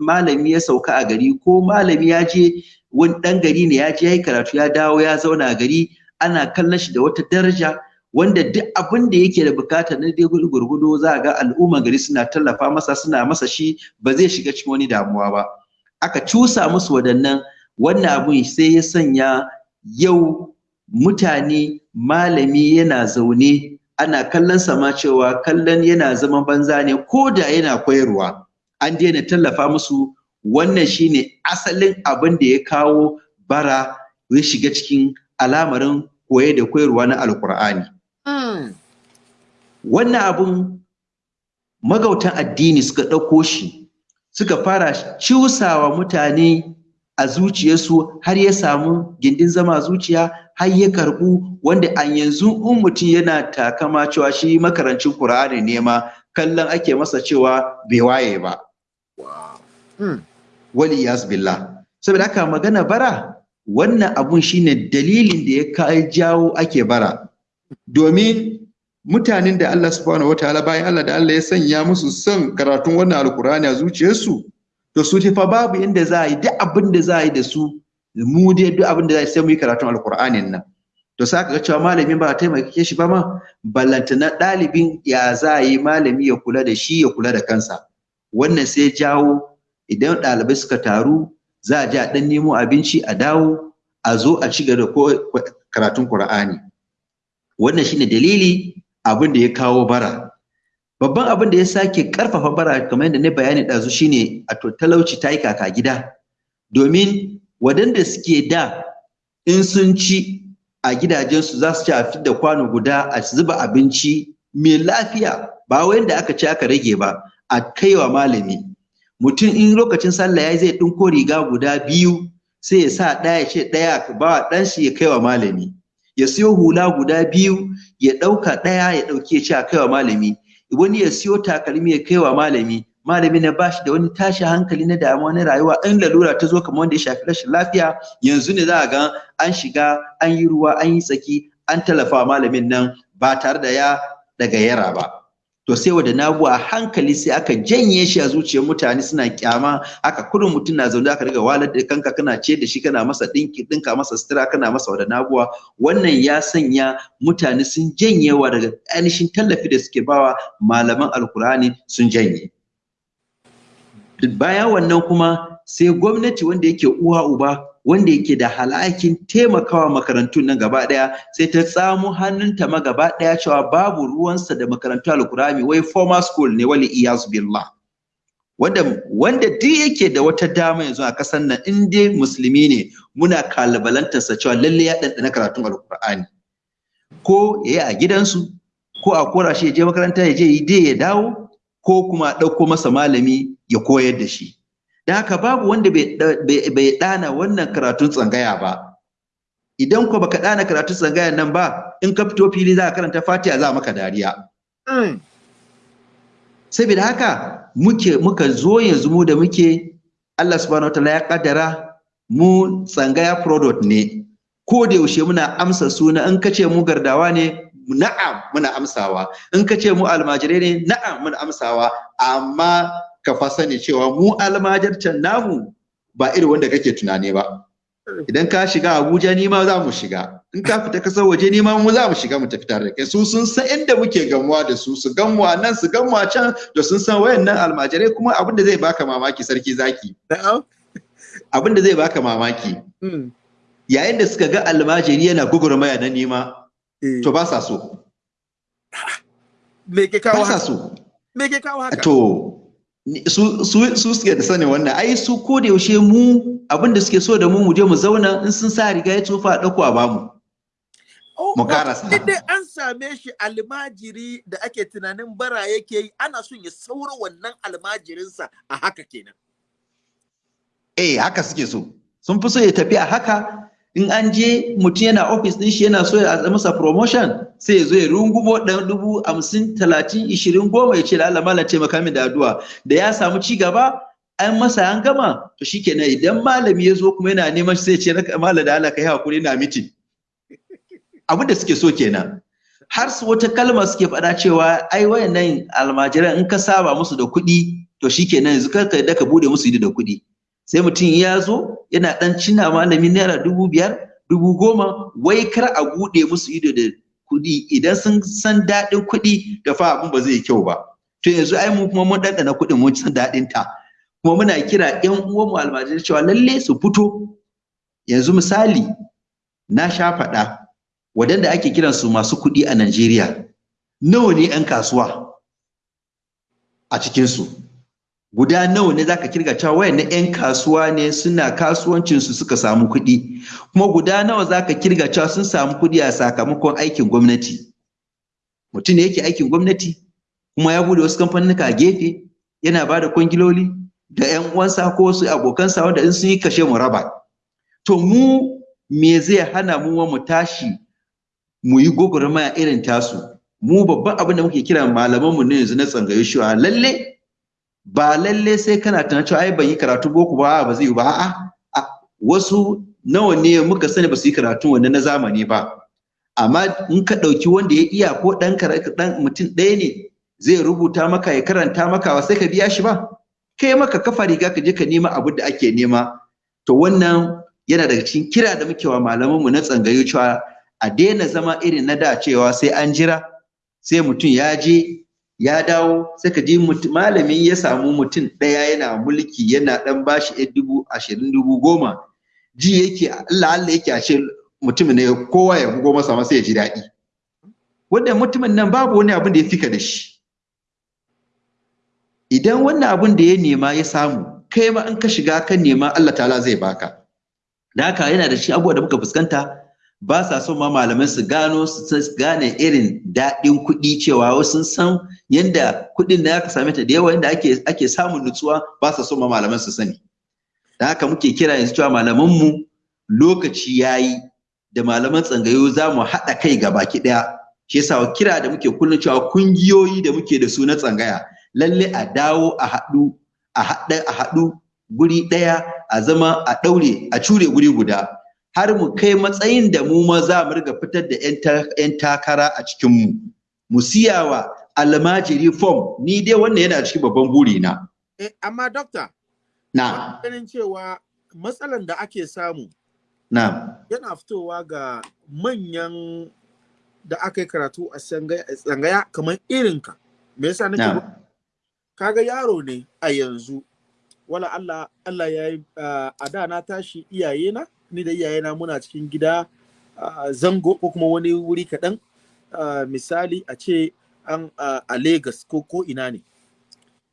malami ya sauka a gari ko malami ya je wani ɗan gari ne ya je ya yi karatu ya dawo ya zauna a gari ana kallon shi da wata daraja wanda duk abin da yake da buƙata na dai gurgudo za ga al'umma gari suna tallafa masa suna masa shi ba zai shiga cikin wani damuwa ba. Aka cusa musu waɗannan wannan abun sai ya sanya yau mutane malami yana zaune ana kallon sama cewa kallon yana zaman banza ne ko da yana koyarwa. An daina tallafa musu. Wannan shine asalin abin da ya kawo bara ya shiga cikin alamarin koye da koyarwa na alkur'ani wannan abun magautan addini suka ɗauko shi suka fara ciusawa mutane a zuciyarsu har ya samu gindin zama zuciya har ya karɓu wanda an yanzu in mutum yana takama cewa shi makarancin Qur'ani ne ma kallon ake masa cewa bai waye ba. Wali billah. Saboda haka magana bara wannan abun shine dalilin da ya kai jawo ake bara. Domin mutanen da Allah subhanahu wataala bayan Allah da Allah ya sanya musu son karatun wannan alkur'ani a zuciyarsu to su fa babu yadda za a yi duk abin da za a yi da su mu dai duk abin da za sai mu yi karatun alkur'anin nan. To sai ka ga cewa malami ba taimake shi ba ma ballanta na ɗalibin ya za yi malami ya kula da shi ya kula da kansa. Wannan sai jawo idan ɗalibai suka taru za a je a ɗan nemo abinci a dawo a zo a ci gaba da karatun Qur'ani. Wannan shine dalili abin da ya kawo bara. Babban abin da ya sake ƙarfafa bara kamar yadda na bayani ɗazu shine a to talauci ta yi kaka gida. Domin waɗanda suke da in sun ci a gidajensu za su ci a da kwano guda a zuba abinci mai lafiya. Ba wanda aka ci aka rage ba a kaiwa malami. Mutum in lokacin sallah ya zai ɗinko riga guda biyu sai ya sa ɗaya ce ɗaya ba ɗan shi ya kaiwa malami. Ya siyo hula guda biyu ya ɗauka ɗaya ya ɗauki ya ce a kaiwa malami. Wani ya siyo takalmi ya kaiwa malami malami na bashi da wani tashi hankali na damuwa na rayuwa in lalura ta zo kamar wanda ya shafi rashin lafiya yanzu ne za a ga an shiga an yi ruwa an yi tsaki an tallafa malamin nan ba tare da ya daga yara ba. To sai wa da nagu a hankali sai aka janye shi a zuciyar mutane suna kyama. Aka kuɗin mutum na zaune aka riga walar da kanka kana ce da shi kana masa dinki dinka masa sutura kana masa wada naguwa wannan ya sanya mutane sun janyewa daga ainihin tallafi da suke bawa malaman alkurani sun janye. Bayan wannan kuma sai gwamnati wanda yake uwa uba wanda yake da halakin taimakawa makarantun nan gaba ɗaya sai ta tsamo hannunta ma gaba ɗaya cewa babu ruwansa da makarantu alkurami wai formal school ne wali iyaz billah. Wanda wanda duk yake da wata dama yanzu a ƙasar nan in dai musulmi ne muna kalabalantarsa cewa lalle ya ɗanɗana karatun alkur'ani ko ya yi a gidansu ko a kora shi ya je makaranta ya je yi dai ya dawo ko kuma ɗauko masa malami ya koyar da shi. Da haka babu wanda bai ɗana wannan karatun tsangaya ba. Idan ko baka ɗana karatun tsangaya nan ba in ka fito fili za ka karanta fatiha za maka dariya. Saboda haka muke muka zo yanzu mu da muke Allah subhanahu wataala ya kaddara mu tsangaya product ne. Ko da yaushe muna amsa suna in ka ce mu gardawa ne na'am muna amsawa. In ka ce mu almajirai ne na'am muna amsawa. Amma ka fa sani cewa mu almajircan namu ba irin wanda kake tunani ba. Idan ka shiga Abuja ni ma za mu shiga. In ka fita ƙasar waje ni ma mu za mu shiga mu tafi tare da kai. Su sun san inda muke gamuwa da su su gamuwa nan su gamuwa can to sun san wayannan almajirai kuma abin da zai baka mamaki sarki zaki. Abin da zai baka mamaki. Yayin da suka ga almajiri yana gugurmaya na nema to ba sa so. Me ke kawo ba sa haka? so. Me ke kawo haka? To su su su suke da sani wannan. Ai su ko da yaushe mu abin da suke so da mu mu je mu zauna. In sun sa riga ya tsufa ɗauko a ba mu Oh, mu oh, karasa. in dai an same shi almajiri da ake tunanin bara yake yi ana son ya saura wannan almajirinsa a haka kenan. Eh haka suke so. Sun fi so ya tafi a haka in an je mutum yana ofis din shi yana so ya masa promotion sai ya zo ya rungumo ɗan dubu hamsin talatin ishirin goma ya ce da Allah malam taimaka min da addu'a. Da ya samu ci gaba an masa an gama to shikenan idan malami ya zo kuma yana neman sai ya ce "Raka- malam da Allah kai haƙuri na mitin abin da suke so kenan har su wata kalma suke faɗa cewa ai wayannan almajiran in ka saba musu da kuɗi to shikenan yanzu kar ka yadda ka buɗe musu ido da kuɗi. Sai mutum ya zo yana ɗan cina malami naira dubu biyar dubu goma wai kar a buɗe musu ido da kuɗi. Idan sun san daɗin kuɗi da fa abin ba zai yi kyau ba. To yanzu ai mu kuma mun ɗanɗana kuɗin mun san daɗin ta kuma muna kira ƴan uwanmu almajirai cewa lalle su fito. Yanzu misali na sha faɗa waɗanda ake kiransu masu kuɗi a Najeriya nawa ne 'yan kasuwa a cikinsu? Guda nawa ne zaka ƙirga cewa wayannan 'yan kasuwa ne suna kasuwancinsu suka samu kuɗi. Kuma guda nawa zaka ƙirga cewa sun samu kuɗi a sakamakon aikin gwamnati. Mutum ne yake aikin gwamnati kuma ya buɗe wasu kamfanuka a gefe yana ba da kwangiloli da 'yan uwansa ko wasu abokansa wanda in sun yi kashe mu raba. To mu me zai hana mu mu tashi mu yi gwagwarmaya irin tasu? Mu babban abin da muke kira malamanmu ne yanzu na tsangayi shi lalle ba lalle sai kana tunanin cewa ai ban yi karatu boko ba ba zai yi ba. A'a wasu nawa ne muka sani ba su yi karatu wannan na zamani ba. Amma in ka ɗauki wanda ya iya ko ɗan ɗan mutum ɗaya ne zai rubuta maka ya karanta maka ba sai ka biya shi ba. Kai maka kafa riga ka je ka nema abin da ake nema. To wannan yana daga cikin kira da muke wa malamanmu na tsangayu cewa a daina zama irin na da cewa sai an jira sai mutum ya je ya dawo sai ka ji malamin ya samu mutum ɗaya yana mulki yana ɗan bashi ɗan dubu ashirin dubu goma. Ji yake Allah Allah yake a ce mutumin ne kowa ya bugo masa masa ya ji daɗi. Wannan mutumin nan babu wani abin da ya fika da shi. Idan wannan abin da ya nema ya samu kai ma in ka shiga kan nema Allah ta'ala zai baka da haka yana da shi abubuwa da muka fuskanta ba sa so ma malaman su gano su gane irin daɗin kuɗi cewa wasu sun san yadda kuɗin da aka same ta da yawa yadda ake ake samun nutsuwa ba sa so ma malaman su sani. Da haka muke kira yanzu cewa malaman mu lokaci yayi da malaman tsangayo za mu haɗa kai ga baki ɗaya. Shi yasa kira da muke kullum cewa kungiyoyi da muke da su na tsangaya lalle a dawo a haɗu a haɗa a haɗu guri ɗaya a zama a ɗaure a cure guri guda. Har mu kai matsayin da mu ma za mu riga fitar da 'yan takara a cikin mu. Mu siyawa almajiri form ni dai wannan yana cikin babban buri na eh, amma doctor na. ganin cewa matsalan da ake samu na. yana fitowa ga manyan da aka yi karatu a tsangaya kamar irinka me yasa nake na. kaga yaro ne a yanzu. Wala Allah Allah ya yi a da na tashi iyayena ni da iyayena muna cikin gida ah, zango ko kuma wani wuri kaɗan. Ah, misali a ce an a Legas ko ko ina ne.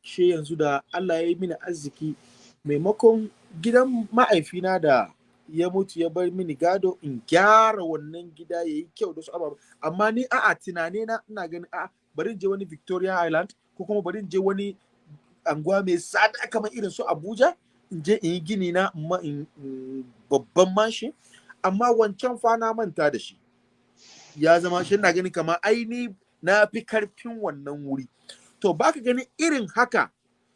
She yanzu da Allah ya yi mini arziki maimakon gidan ma'aifina da ya mutu ya bar mini gado in gyara wannan gida ya yi kyau da su ababa amma ni a'a tunane na ina ganin a'a bari je wani Victoria Island ko kuma bari je wani anguwa mai tsada kamar irin su Abuja in je in yi gini na babban mashi amma wancan fa na manta da shi. Ya zama shi na gani kamar aini na fi ƙarfin wannan wuri. To baka gani irin haka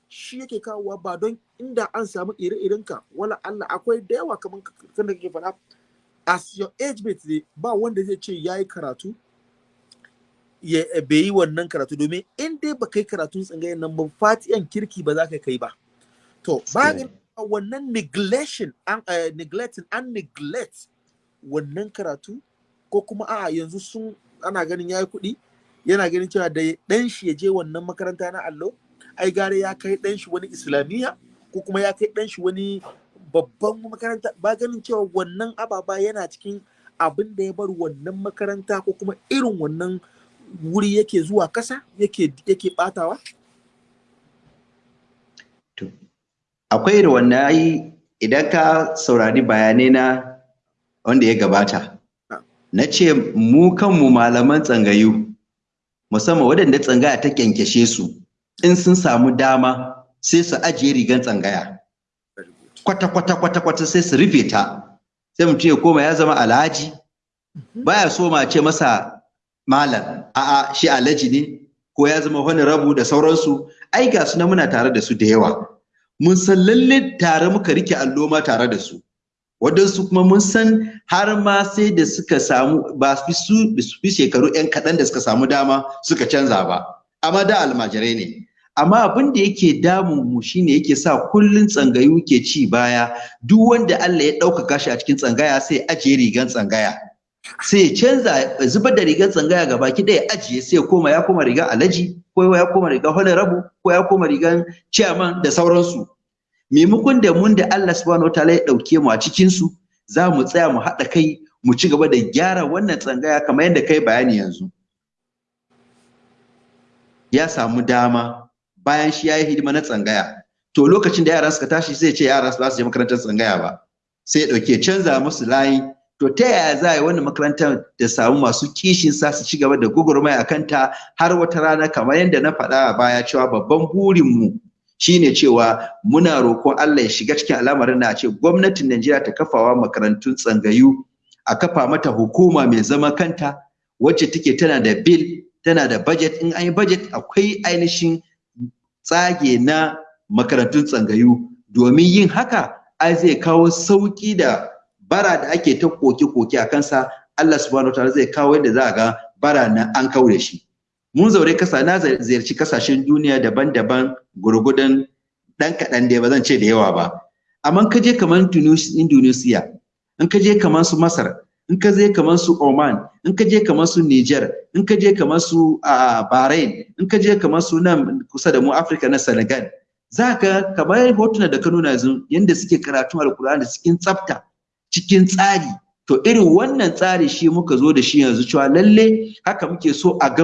shi yake kawowa ba don inda an samu ire-irenka. Wala Allah akwai da yawa kamar kan da kake faɗa. As your age mate ba wanda zai ce yayi karatu ya bai yi wannan karatu. Domin in dai ba kai karatun tsangayen nan ba fatiyan kirki ba za ka kai ba. To ba Gaskiya ga wannan neglection an eh, neglecting an neglect wannan karatu ko kuma a yanzu sun ana ganin yayi kuɗi yana ganin cewa da ɗan shi ya je wannan makaranta na allo ai gare ya kai ɗan shi wani islamiyya ko kuma ya kai ɗan shi wani babban makaranta. Ba ganin cewa wannan ababa yana cikin abin da ya bar wannan makaranta ko kuma irin wannan wuri yake zuwa kasa yake yake batawa akwai irin wannan ai idan ka saurari bayanai na wanda ya gabata na ce mu kanmu malaman tsangayu musamman waɗanda tsangaya ta kyankyashe su in sun samu dama sai su ajiye rigan tsangaya. Kwata kwata kwata kwata sai su rufe ta. Sai mutum ya koma ya zama alhaji. Baya so ma ce masa malam a'a shi alhaji ne ko ya zama wani rabu da sauransu. Ai ga su na muna tare da su da yawa. Mun san lalle tare muka riƙe allo ma tare da su. Waɗansu kuma mun san har ma sai da suka samu ba su fi shekaru 'yan kaɗan da suka samu dama suka canza ba. Amma da almajirai ne. Amma abin da yake damun mu shine yake sa kullun tsangayu ke ci baya. Duk wanda Allah ya ɗaukaka shi a cikin tsangaya sai ajiye rigan tsangaya. Sai ya canza zubar da rigar tsangaya ga baki ɗaya ajiye sai ya koma ya koma rigar alaji ko ya koma rigar rabu ko ya koma rigar chairman da sauransu. Maimakon da mun da Allah subhanahu wataala ya ɗauke mu a cikin su za mu tsaya mu haɗa kai mu ci gaba da gyara wannan tsangaya kamar yadda kai bayani yanzu. Ya samu dama bayan shi ya yi hidima na tsangaya. To lokacin da yaran suka tashi sai ce yaran su je makarantar tsangaya ba. Sai ya ɗauke canza musu layi. To ta yaya za a yi wannan makarantar da samu masu kishin sa su ci gaba da gugurmai a kanta har wata rana kamar yadda na faɗa a baya cewa babban burinmu shine cewa muna roƙon Allah ya shiga cikin al'amarin na ce gwamnatin Najeriya ta kafawa makarantun tsangayu a kafa mata hukuma mai zama kanta wacce take tana da bill tana da budget. In an yi budget akwai ainihin tsage na makarantun tsangayu. Domin yin haka ai zai kawo sauƙi da bara da ake ta koke-koke a kansa. Allah subhanahu wataala zai kawo yadda za a ga bara na an kaure shi. Mun zaure kasa na ziyarci ƙasashen duniya daban-daban gurgudan dan kaɗan da ba zan ce da yawa ba. Amma ka je kamar Indonesia in ka je kamar su Masar in ka je kamar su Oman in ka je kamar su Niger in ka je kamar su Bahrain in ka je kamar su nan kusa da mu Africa na Senegal za ka kamar hotuna da ka nuna yanzu yanda suke karatun alkur'ani cikin tsafta cikin tsari. To irin wannan tsari shi muka zo da shi yanzu cewa lalle haka muke so a ga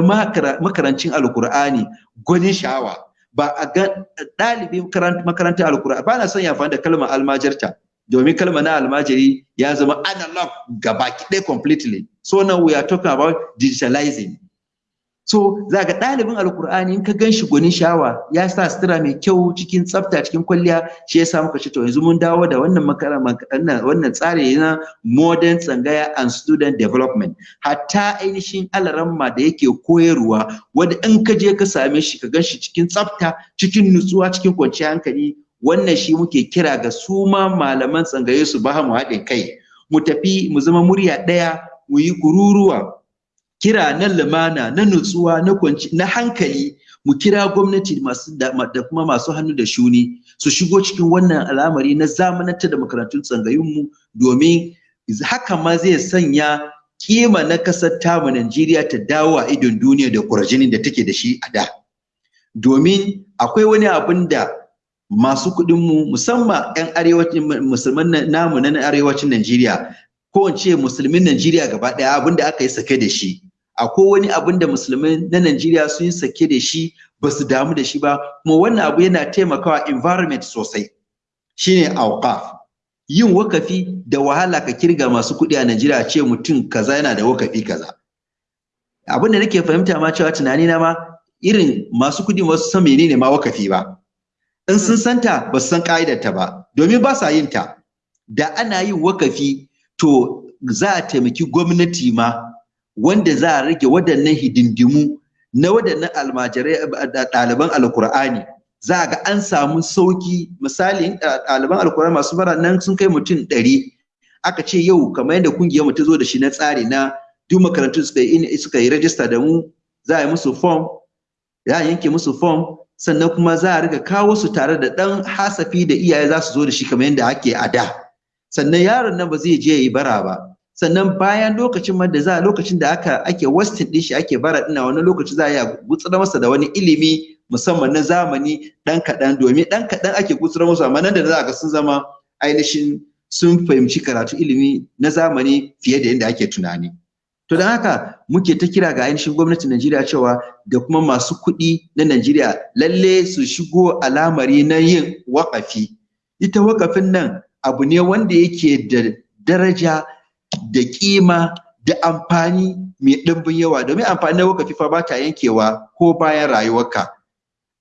makarancin alkur'ani gwanin sha'awa. Ba a ga ɗalibin makarantar alkur'ani ba na son ya da kalmar almajarta domin kalmar na almajiri ya zama analog gaba ɗaya completely. So now we are talking about digitalizing. So za ga ɗalibin alkur'ani in ka gan shi gwanin shawa ya sa sutura mai kyau cikin tsafta cikin kwalliya shi ya muka ce to yanzu mun dawo da wannan wannan tsari na modern tsangaya and student development. Hatta ainihin alaramma da yake koyarwa wanda in ka je ka same shi ka gan shi cikin tsafta cikin nutsuwa cikin kwanciyar hankali wannan shi muke kira ga su ma malaman tsangaye su ba mu haɗin kai. Mu tafi mu zama murya ɗaya mu yi kururuwa kira na lumana na nutsuwa na kwanci na hankali mu kira gwamnati masu da, kuma masu hannu da shuni su shigo cikin wannan al'amari na zamanantar da makarantun tsangayunmu domin haka ma zai sanya kima na ƙasar tamu Najeriya ta dawo a idon duniya da kurjinin da take da shi a da. Domin akwai wani abin da masu kuɗinmu musamman 'yan arewacin musulman namu na arewacin Najeriya ko in ce musulmin Najeriya gaba ɗaya abin da aka yi sake da shi. Akwai wani abin da musulmai na Najeriya sun yi sake da shi ba su damu da shi ba kuma wannan abu yana taimakawa environment sosai. Shine awqaf. Yin wakafi da wahala ka ƙirga masu kuɗi a Najeriya ce mutum kaza yana da wakafi kaza. Abin da nake fahimta ma cewa tunani na ma irin masu kuɗi ba su san menene ma wakafi ba. In sun santa ba su san ka'idarta ba. Domin ba sa yin ta. Da ana yin wakafi to za a taimaki gwamnati ma wanda za a rage waɗannan hidindimu na waɗannan almajirai ɗaliban alkur'ani za a ga an samu sauƙi misali ɗaliban alkur'ani masu bara nan sun kai mutum ɗari. Aka ce yau kamar yadda ƙungiyar mu ta zo da shi na tsari na duk makarantu suka yi suka yi rajista da mu za a yi musu form za a yanke musu form sannan kuma za a riga kawo su tare da ɗan hasafi da iyaye za su zo da shi kamar yadda ake a da. Sannan yaron nan ba zai je yi bara ba. Sannan bayan lokacin da za lokacin da aka ake wasting din shi ake bara ina wani lokaci za a gutsura masa da wani ilimi musamman na zamani dan kaɗan domin dan kaɗan ake gutsura musu. Amma nan da za ga sun zama ainihin sun fahimci karatu ilimi na zamani fiye da yadda ake tunani. To don haka muke ta kira ga ainihin gwamnatin Najeriya cewa da kuma masu kuɗi na Najeriya lalle su shigo alamari na yin waƙafi. Ita waƙafin nan abu ne wanda yake da daraja da kima da amfani mai ɗimbin yawa. Domin amfani na wakafi fa ba ta yankewa ko bayan rayuwarka.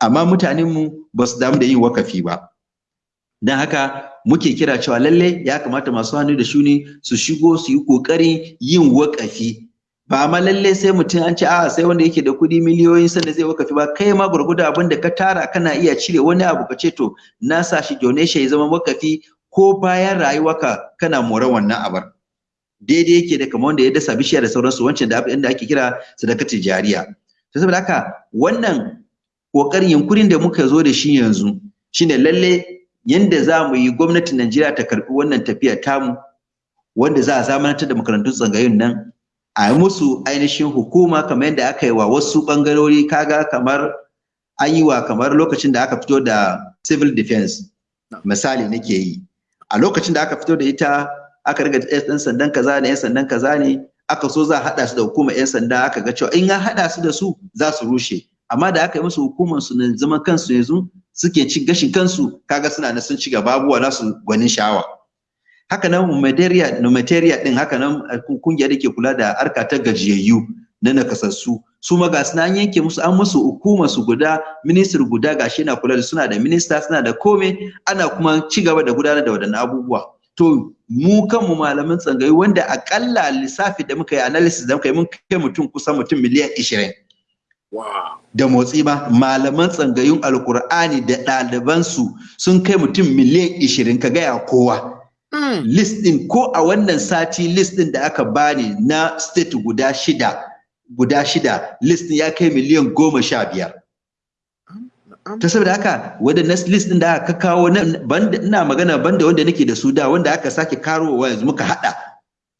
Amma mutanenmu ba su damu da yin wakafi ba. Don haka muke kira cewa lalle ya kamata masu hannu da shuni su shigo su yi ƙoƙarin yin wakafi. Ba ma lalle sai mutum an ce a sai wanda yake da kuɗi miliyoyin sanda zai wakafi ba. Kai ma gurguda abin da ka tara kana iya cire wani abu ka ce to na sa shi donation ya zama wakafi ko bayan rayuwarka kana more wannan abar. Daidai yake da kamar wanda ya dasa bishiya da sauransu wancan da inda ake kira sadakatul jariya. To saboda haka wannan ƙoƙarin yunkurin da muka zo da shi yanzu shine lalle yanda za mu yi gwamnatin Najeriya ta karɓi wannan tafiya tamu wanda za a zamanantar da makarantun tsangayun nan a yi musu ainihin hukuma kamar yadda aka yi wa wasu bangarori kaga kamar an yi wa kamar lokacin da aka fito da civil defense. Misali nake yi. A lokacin da aka fito da ita aka riga ɗan sandan kaza ne yan sandan kaza ne aka so za a haɗa su da hukumar yan sanda aka ga cewa in an haɗa su da su za su rushe. Amma da aka yi musu hukumar su na zaman kansu yanzu suke ci gashin kansu kaga suna na sun ci gaba abubuwa nasu gwanin sha'awa. Haka nan humanitarian humanitarian din haka nan ƙungiyar da ke kula da harka ta gajiyayyu na nakasassu su ma ga an yanke musu an musu hukumar su guda ministry guda gashi yana kula da suna da minista suna da kome ana kuma ci gaba da gudanar da waɗannan abubuwa. To mu kanmu malaman tsangayi wanda akalla lissafi da muka yi analysis da muka yi mun kai mutum kusan mutum miliyan ishirin. Da motsi ba malaman tsangayun alkur'ani da ɗalibansu sun kai mutum miliyan ishirin ka gaya kowa. List ɗin ko a wannan sati list ɗin da aka bani na state guda shida guda shida list ɗin ya kai miliyan goma sha biyar. Ta saboda haka wadannan list din da aka kawo ina magana banda wanda nake da su da wanda aka sake karowa yanzu muka hada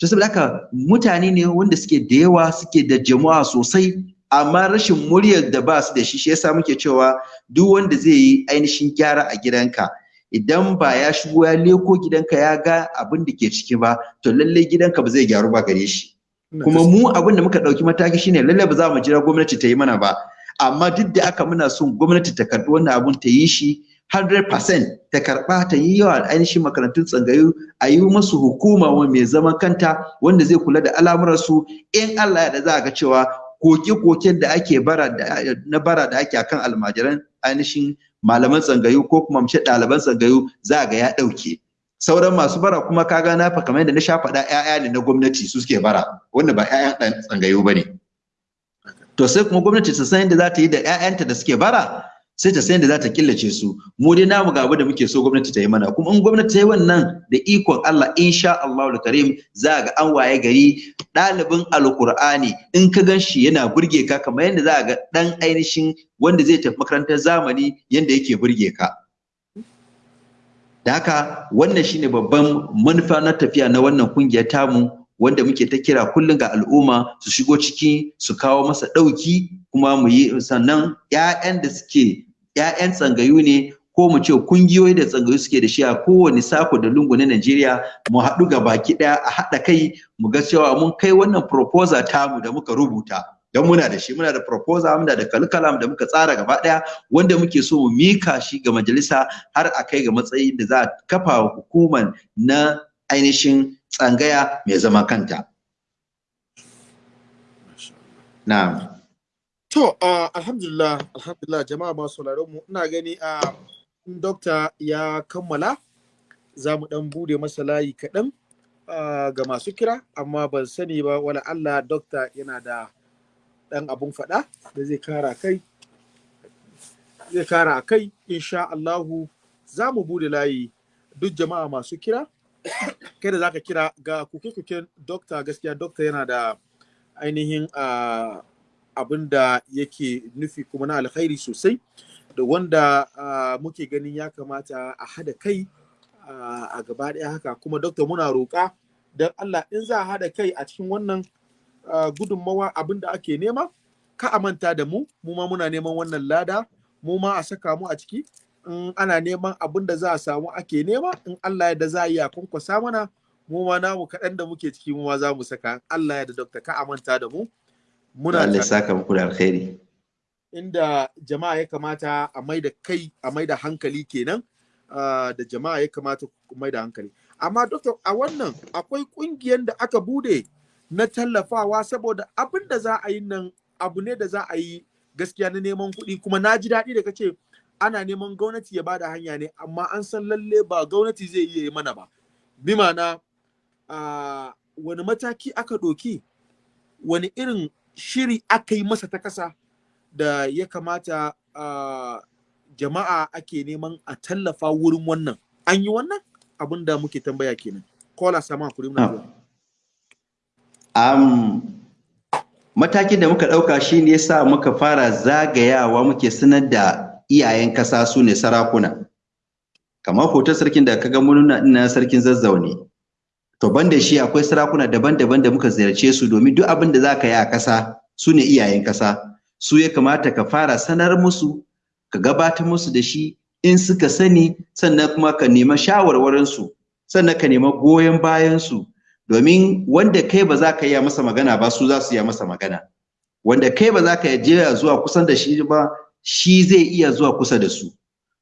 ta saboda haka mutane ne wanda suke da yawa suke da jama'a sosai amma rashin muryar da ba su da shi shi yasa muke cewa duk wanda zai yi ainihin gyara a gidanka idan ba ya shigo ya leko gidanka ya ga abin da ke ciki ba to lalle gidanka ba zai gyaru ba gare shi. Kuma mu abin da muka ɗauki mataki shine lalle ba za mu jira gwamnati ta yi mana ba. Amma duk da aka muna son gwamnati ta karɓi wannan abun ta yi shi 100% ta karɓa ta yi yawa ainihin makarantun tsangayu a yi musu hukuma mai zaman kanta wanda zai kula da al'amuransu. In Allah ya da za a ga cewa koke-koken da ake bara na bara da ake akan almajiran ainihin malaman tsangayu ko kuma mace ɗaliban tsangayu za ga ya ɗauke. Sauran masu bara kuma kaga na fa kamar yadda na sha faɗa ƴaƴa ne na gwamnati su suke bara wanda ba ƴaƴan ɗan tsangayu ba ne. To sai kuma gwamnati ta san yadda za ta yi da ƴaƴanta da suke bara sai ta san yadda za ta killace su. Mu dai namu ga abu da muke so gwamnati ta yi mana. Kuma in gwamnati ta yi wannan da ikon Allah insha Allah karim za ga an waye gari ɗalibin alkur'ani in ka gan shi yana burge ka kamar yadda za ga ɗan ainihin wanda zai tafi makarantar zamani yadda yake burge ka. Da haka wannan shine babban manufa na tafiya na wannan ƙungiyar tamu wanda muke ta kira kullum ga al'umma su shigo ciki su kawo masa ɗauki kuma mu yi sannan ƴaƴan da suke ƴaƴan tsangayu ne ko mu ce kungiyoyi da tsangayu suke da shi a kowane sako da lungu na Najeriya mu haɗu ga baki ɗaya a haɗa kai mu ga cewa mun kai wannan proposal tamu da muka rubuta. Don muna da shi muna da proposal muna da kalkalam da muka tsara gaba ɗaya wanda muke so mu mika shi ga majalisa har a kai ga matsayin da za a kafa hukumar na ainihin tsangaya mai zama kanta. Na'am. To, alhamdulillah, alhamdulillah jama'a masu mu ina gani a dokta ya kammala za mu dan buɗe masa layi kaɗan ga masu kira, amma ban sani ba wala Allah dokta yana da ɗan abun faɗa da zai kara kai. Zai kara kai, insha Allahu za mu buɗe layi duk jama'a masu kira. *coughs* kai da zaka kira ga kuke-kuken dokta gaskiya dokta yana da ainihin abin da yake nufi kuma na alkhairi sosai da wanda muke ganin ya kamata a hada kai a gaba ɗaya haka kuma dokta muna roƙa don Allah in za a hada kai a cikin wannan gudunmawa abin da ake nema ka a manta da mu mu ma muna neman wannan lada mu ma a saka mu a ciki. In ana neman abin da za a samu ake nema in Allah ya da za a yi a kwankwasa mana mu ma namu kaɗan da muke ciki mu ma za mu saka. Allah ya da dokta ka amanta da mu muna Allah ya saka muku da alkhairi. Inda jama'a ya kamata a mai da kai a mai da hankali kenan da jama'a ya kamata ku mai da hankali. Amma dokta a wannan akwai ƙungiyar da aka buɗe na tallafawa saboda abin da za a yi nan abu ne da za a yi gaskiya na neman kuɗi. Kuma na ji daɗi da kace ana neman gwamnati ya ba da hanya ne amma an san lalle ba gwamnati zai iya yi mana ba. Bi ma'ana wani mataki aka ɗoki wani irin shiri aka yi masa ta ƙasa da ya kamata jama'a ake neman a tallafa wurin wannan? An yi wannan? Abin da muke tambaya kenan. Kola sama kuri muna um, matakin da muka ɗauka shi ne sa muka fara zagayawa muke sanar da iyayen kasa su ne sarakuna. Kamar hoton sarkin da kaga mun ina sarkin zazzau ne to banda shi akwai sarakuna daban-daban da muka ziyarce su domin duk abin da zaka yi a kasa su ne iyayen kasa su ya kamata ka fara sanar musu ka gabatar musu da shi in suka sani sannan kuma ka nema shawarwarin su sannan ka nema goyon bayan su domin wanda kai ba za ka yi masa magana ba su za su yi masa magana. Wanda kai ba za ka je zuwa kusan da shi ba shi zai iya zuwa kusa da su.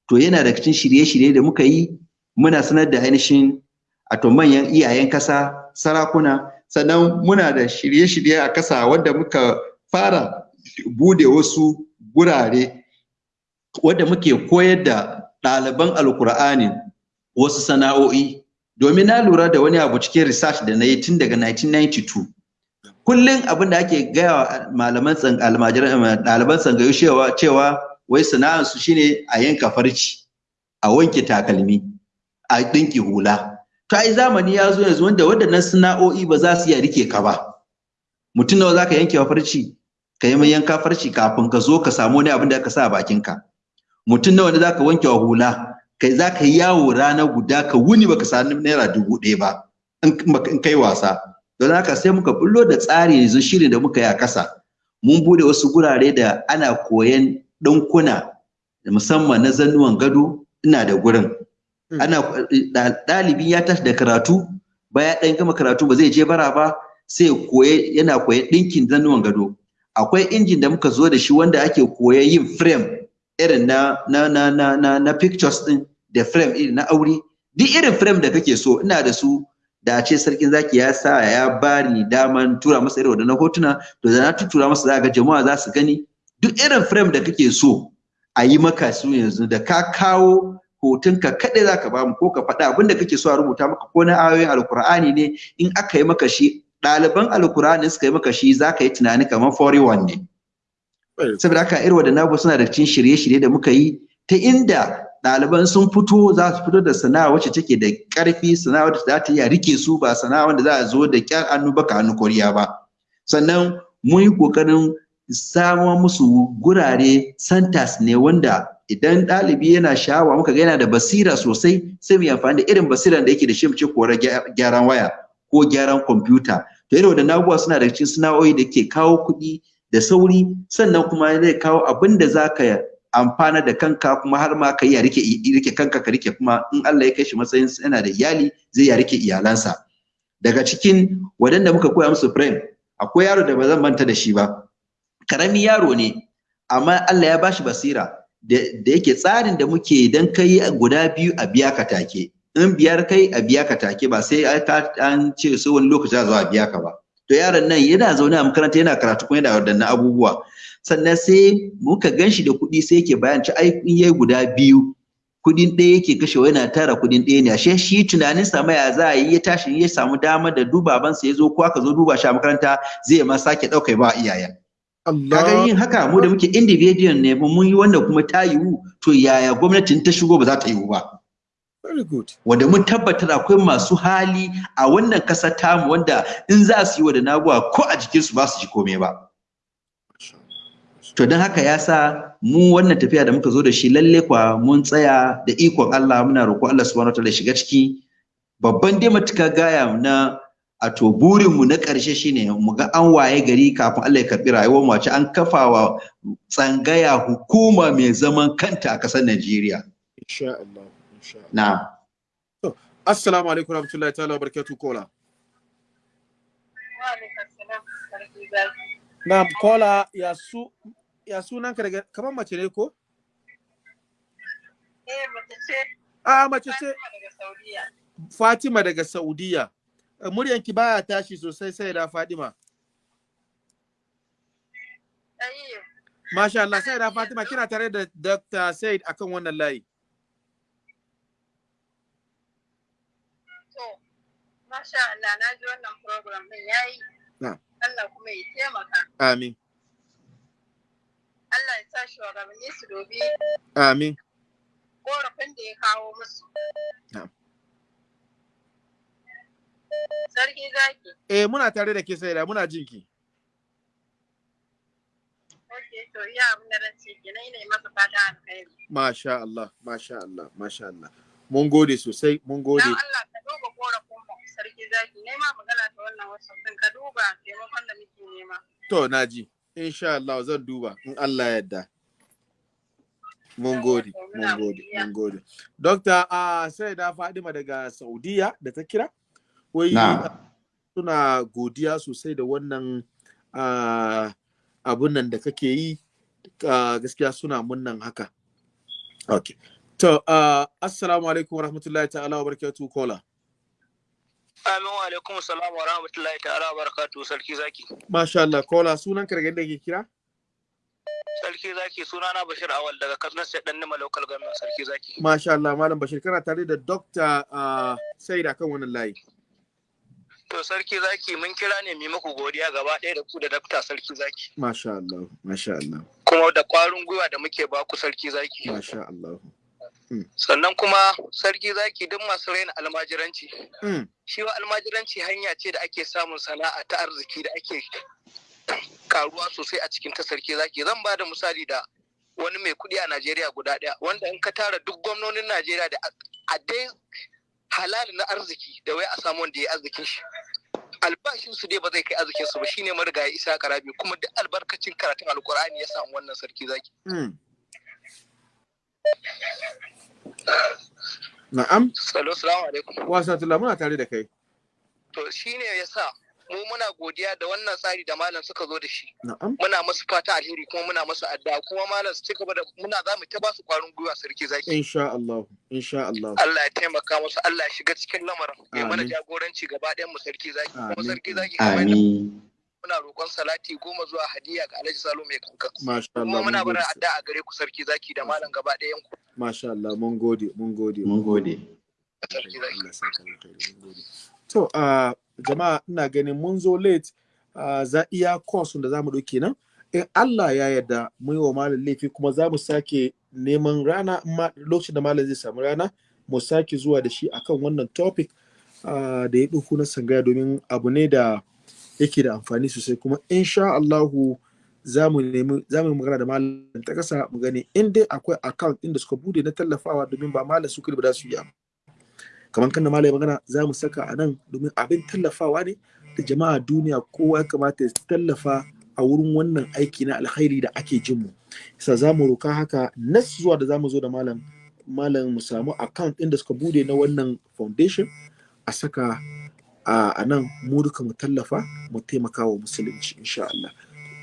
To yana da cikin shirye-shirye da muka yi muna sanar da ainihin to manyan iyayen kasa sarakuna. Sannan muna da shirye-shirye a kasa wanda muka fara buɗe wasu gurare wanda muke koyar da ɗaliban alkur'ani wasu sana'o'i. Domin na lura da wani abu cikin research da na yi tun daga 1992 kullum abin da ake gaya wa malaman almajiran ɗaliban tsangayu cewa wai sana'ar su shine a yanka farci a wanke takalmi a ɗinki hula. To ai zamani ya zo yanzu wanda waɗannan sana'o'i ba za su iya riƙe ka ba. Mutum nawa zaka yanke wa farci? Ka yi yanka farci kafin ka zo ka samu wani abin da ka sa a bakinka. Mutum nawa ne za ka wanke wa hula? Kai za ka yi yawo rana guda ka wuni baka sami naira dubu ɗaya ba in kai wasa. Don haka sai muka bullo da tsari yanzu shirin da muka yi a ƙasa. Mun buɗe wasu gurare da ana koyan ɗinkuna musamman na zannuwan gado ina da gurin. Ana ɗalibi ya tashi da karatu baya ɗan gama karatu ba zai je bara ba sai koye yana koyan ɗinkin zannuwan gado. Akwai injin da muka zo da shi wanda ake koyan yin frame irin na na na na na, na pictures din da frame irin na aure duk irin frame da kake so ina da su da ce sarkin zaki ya sa ya bani daman tura masa irin wadannan hotuna to da na tura masa za ga jama'a za su gani. Duk irin frame da kake so a yi maka su yanzu da ka kawo hotonka kaɗai za ka ba mu ko ka faɗa abin da kake so a rubuta maka ko na ayoyin alkur'ani ne in aka yi maka shi ɗaliban alkur'ani suka yi maka shi za ka yi tunani kamar 41 ne. Saboda haka irin wadannan abu suna da cikin shirye-shirye da muka yi ta inda ɗaliban sun fito za su fito da sana'a wacce take da ƙarfi sana'a wacce za ta iya riƙe su ba sana'a wanda za a zo da ƙyar hannu baka hannu koriya ba. Sannan mun yi ƙoƙarin samo musu gurare santas ne wanda idan ɗalibi yana sha'awa muka ga yana da basira sosai sai mu yi amfani da irin basiran da yake da shi mu ce korar gyaran waya ko gyaran kwamfuta. To irin wadannan abubuwa suna da cikin sana'o'i da ke kawo kuɗi da sauri sannan kuma zai kawo abin da za ka amfana da kanka kuma har ma ka yi riƙe riƙe kanka ka riƙe kuma in Allah ya kai shi matsayin yana da iyali zai ya riƙe iyalansa. Daga cikin wadanda muka koya musu frame akwai yaro da ba zan manta da shi ba. Karami yaro ne amma Allah ya bashi basira da yake tsarin da muke dan kai guda biyu a biya ka take. In biyar kai a biya ka take ba sai an ce sai wani lokaci za a biya ka ba. To yaron nan yana zaune a makaranta yana karatu kuma yana wadannan abubuwa. Sannan sai muka gan shi da kuɗi sai yake bayan ci ai in yayi guda biyu kuɗin ɗaya yake kashewa yana tara kuɗin ɗaya ne ashe shi tunanin sa ya za a yi ya tashi ya samu dama da dubabansa ya zo ko aka zo duba shi a makaranta zai ma sake ɗauka ba iyayen kaga yin haka mu da muke individual ne mun yi wanda kuma ta yiwu to yaya gwamnatin ta shigo ba za ta yiwu ba Very good. Wanda mun tabbatar akwai masu hali a wannan ƙasar tamu wanda in za su yi wa da naguwa ko a jikinsu ba su ji komai ba. To don haka ya sa mu wannan tafiya da muka zo da shi lalle kwa mun tsaya da ikon Allah muna roƙo Allah subhanahu wataala shiga ciki babban dai matuka gaya na a to burin mu na ƙarshe shine mu ga an waye gari kafin Allah ya karɓi rayuwar mu an kafawa tsangaya hukuma mai zaman kanta a ƙasar Najeriya. Insha Allah. Insha Allah. Na'am. To, assalamu alaikum warahmatullahi ta'ala barakatuh kola. Na'am kola ya su ya sunan ka daga kamar mace ne ko? Eh, mace ce. Ah mace ce Fatima daga Saudiya. Eh, Muryanki baya tashi sosai sai da Fatima. Masha Allah sai da Fatima kina tare da Dr. Said akan wannan layi. Masha Allah na ji wannan program din yayi. Allah kuma ya taimaka. Amin. Allah ya sa shugabanni su dobi Amin. korafin da ya kawo musu. Sarki zaki. Eh muna tare da ke sai da muna jinki. Ok, to iya abin da ran ce kenan ina yi masa fata alkhairi. Masha Allah, masha Allah, masha Allah. Mun gode sosai, mun gode. Dan Allah ka duba korafin mu sarki zaki. Nema magana ta wannan wasu ka duba taimakon da muke nema. To na ji. Insha Allah zan duba in Allah ya yarda. Mun gode, mun gode, mun gode. Dokta a sai da Fadima daga Saudiya da ta kira. Wai suna godiya sosai da wannan ah, abun nan da kake yi. Gaskiya suna munnan haka. Okay. To, ah, assalamu alaikum warahmatullahi ta'ala wa barakatuh kola. Amin wa alaikum salam wa rahmatullahi ta'ala wa barakatu sarki zaki. Masha Allah, kola sunan ka daga inda ke kira? Sarki zaki sunana Bashir Awal daga Katsina State dan Nima Local Government sarki zaki. Masha Allah, Malam Bashir kana tare da Dr. Uh, Said akan wannan layi. To sarki zaki mun kira ne mu muku godiya gaba ɗaya da ku da dakta sarki zaki. Masha Allah, Masha Allah, Kuma da ƙwarin gwiwa da muke ba ku sarki zaki. Masha Allah. Sannan kuma sarki zaki duk masu raina almajiranci. Mm. Shi wa almajiranci hanya ce da ake samun sana'a ta arziki da ake karuwa sosai a cikin ta sarki zaki. Zan ba da misali da wani mai kuɗi a Najeriya guda ɗaya wanda in ka tara duk gwamnonin Najeriya da a dai halali na arziki da wai a samu wanda ya arzikin shi albashin su dai ba zai kai arzikin su ba shine marigayi Isa Karabi kuma duk albarkacin karatun Alkur'ani ya samu wannan sarki zaki Mm. Na'am, Salo, salamu alaikum. wasatullah muna tare da kai. To shine yasa mu muna godiya da wannan tsari da malam suka zo da shi. Na'am, Muna masu fata alheri kuma muna masu addu'a kuma malam su ci gaba da muna za mu ta ba su kwarin gwiwa sarki zaki. insha Allah, insha Allah. Allah ya taimaka musu, Allah ya shiga cikin lamarin. Ya mana jagoranci gaba ɗayan mu sarki zaki. Kuma sarki zaki kamar. Muna roƙon salati goma zuwa hadiya ga Alhaji Salo mai kankan. Masha Allah, Kuma muna mun barin addu'a a gare ku sarki zaki da malam gaba ɗayan ku Masha Allah, mun gode, mun gode. Mun gode. To, ah, jama'a ina ganin mun zo late ah, za iya course da za mu ɗauke nan. In Allah ya yarda mun yi wa malam laifi kuma za mu sake neman rana in ma lokacin da malam zai samu rana mu sake zuwa da shi akan wannan topic ah, da ya ɗauko na sangaya domin abu ne da yake da amfani sosai kuma insha Allahu za mu nemi za mu magana da malam ta kasa mu gani in dai akwai account ɗin da suka buɗe na tallafawa domin ba malam su ba za su yi kamar kan da malam ya magana za mu saka a nan domin abin tallafawa ne da jama'a duniya kowa ya kamata ya tallafa a wurin wannan aiki na alkhairi da ake jin mu. Sa za mu roka haka nas zuwa da za mu zo da malam malam mu samu account ɗin da suka buɗe na wannan foundation a saka a nan mu duka mu tallafa mu taimaka wa musulunci insha Allah.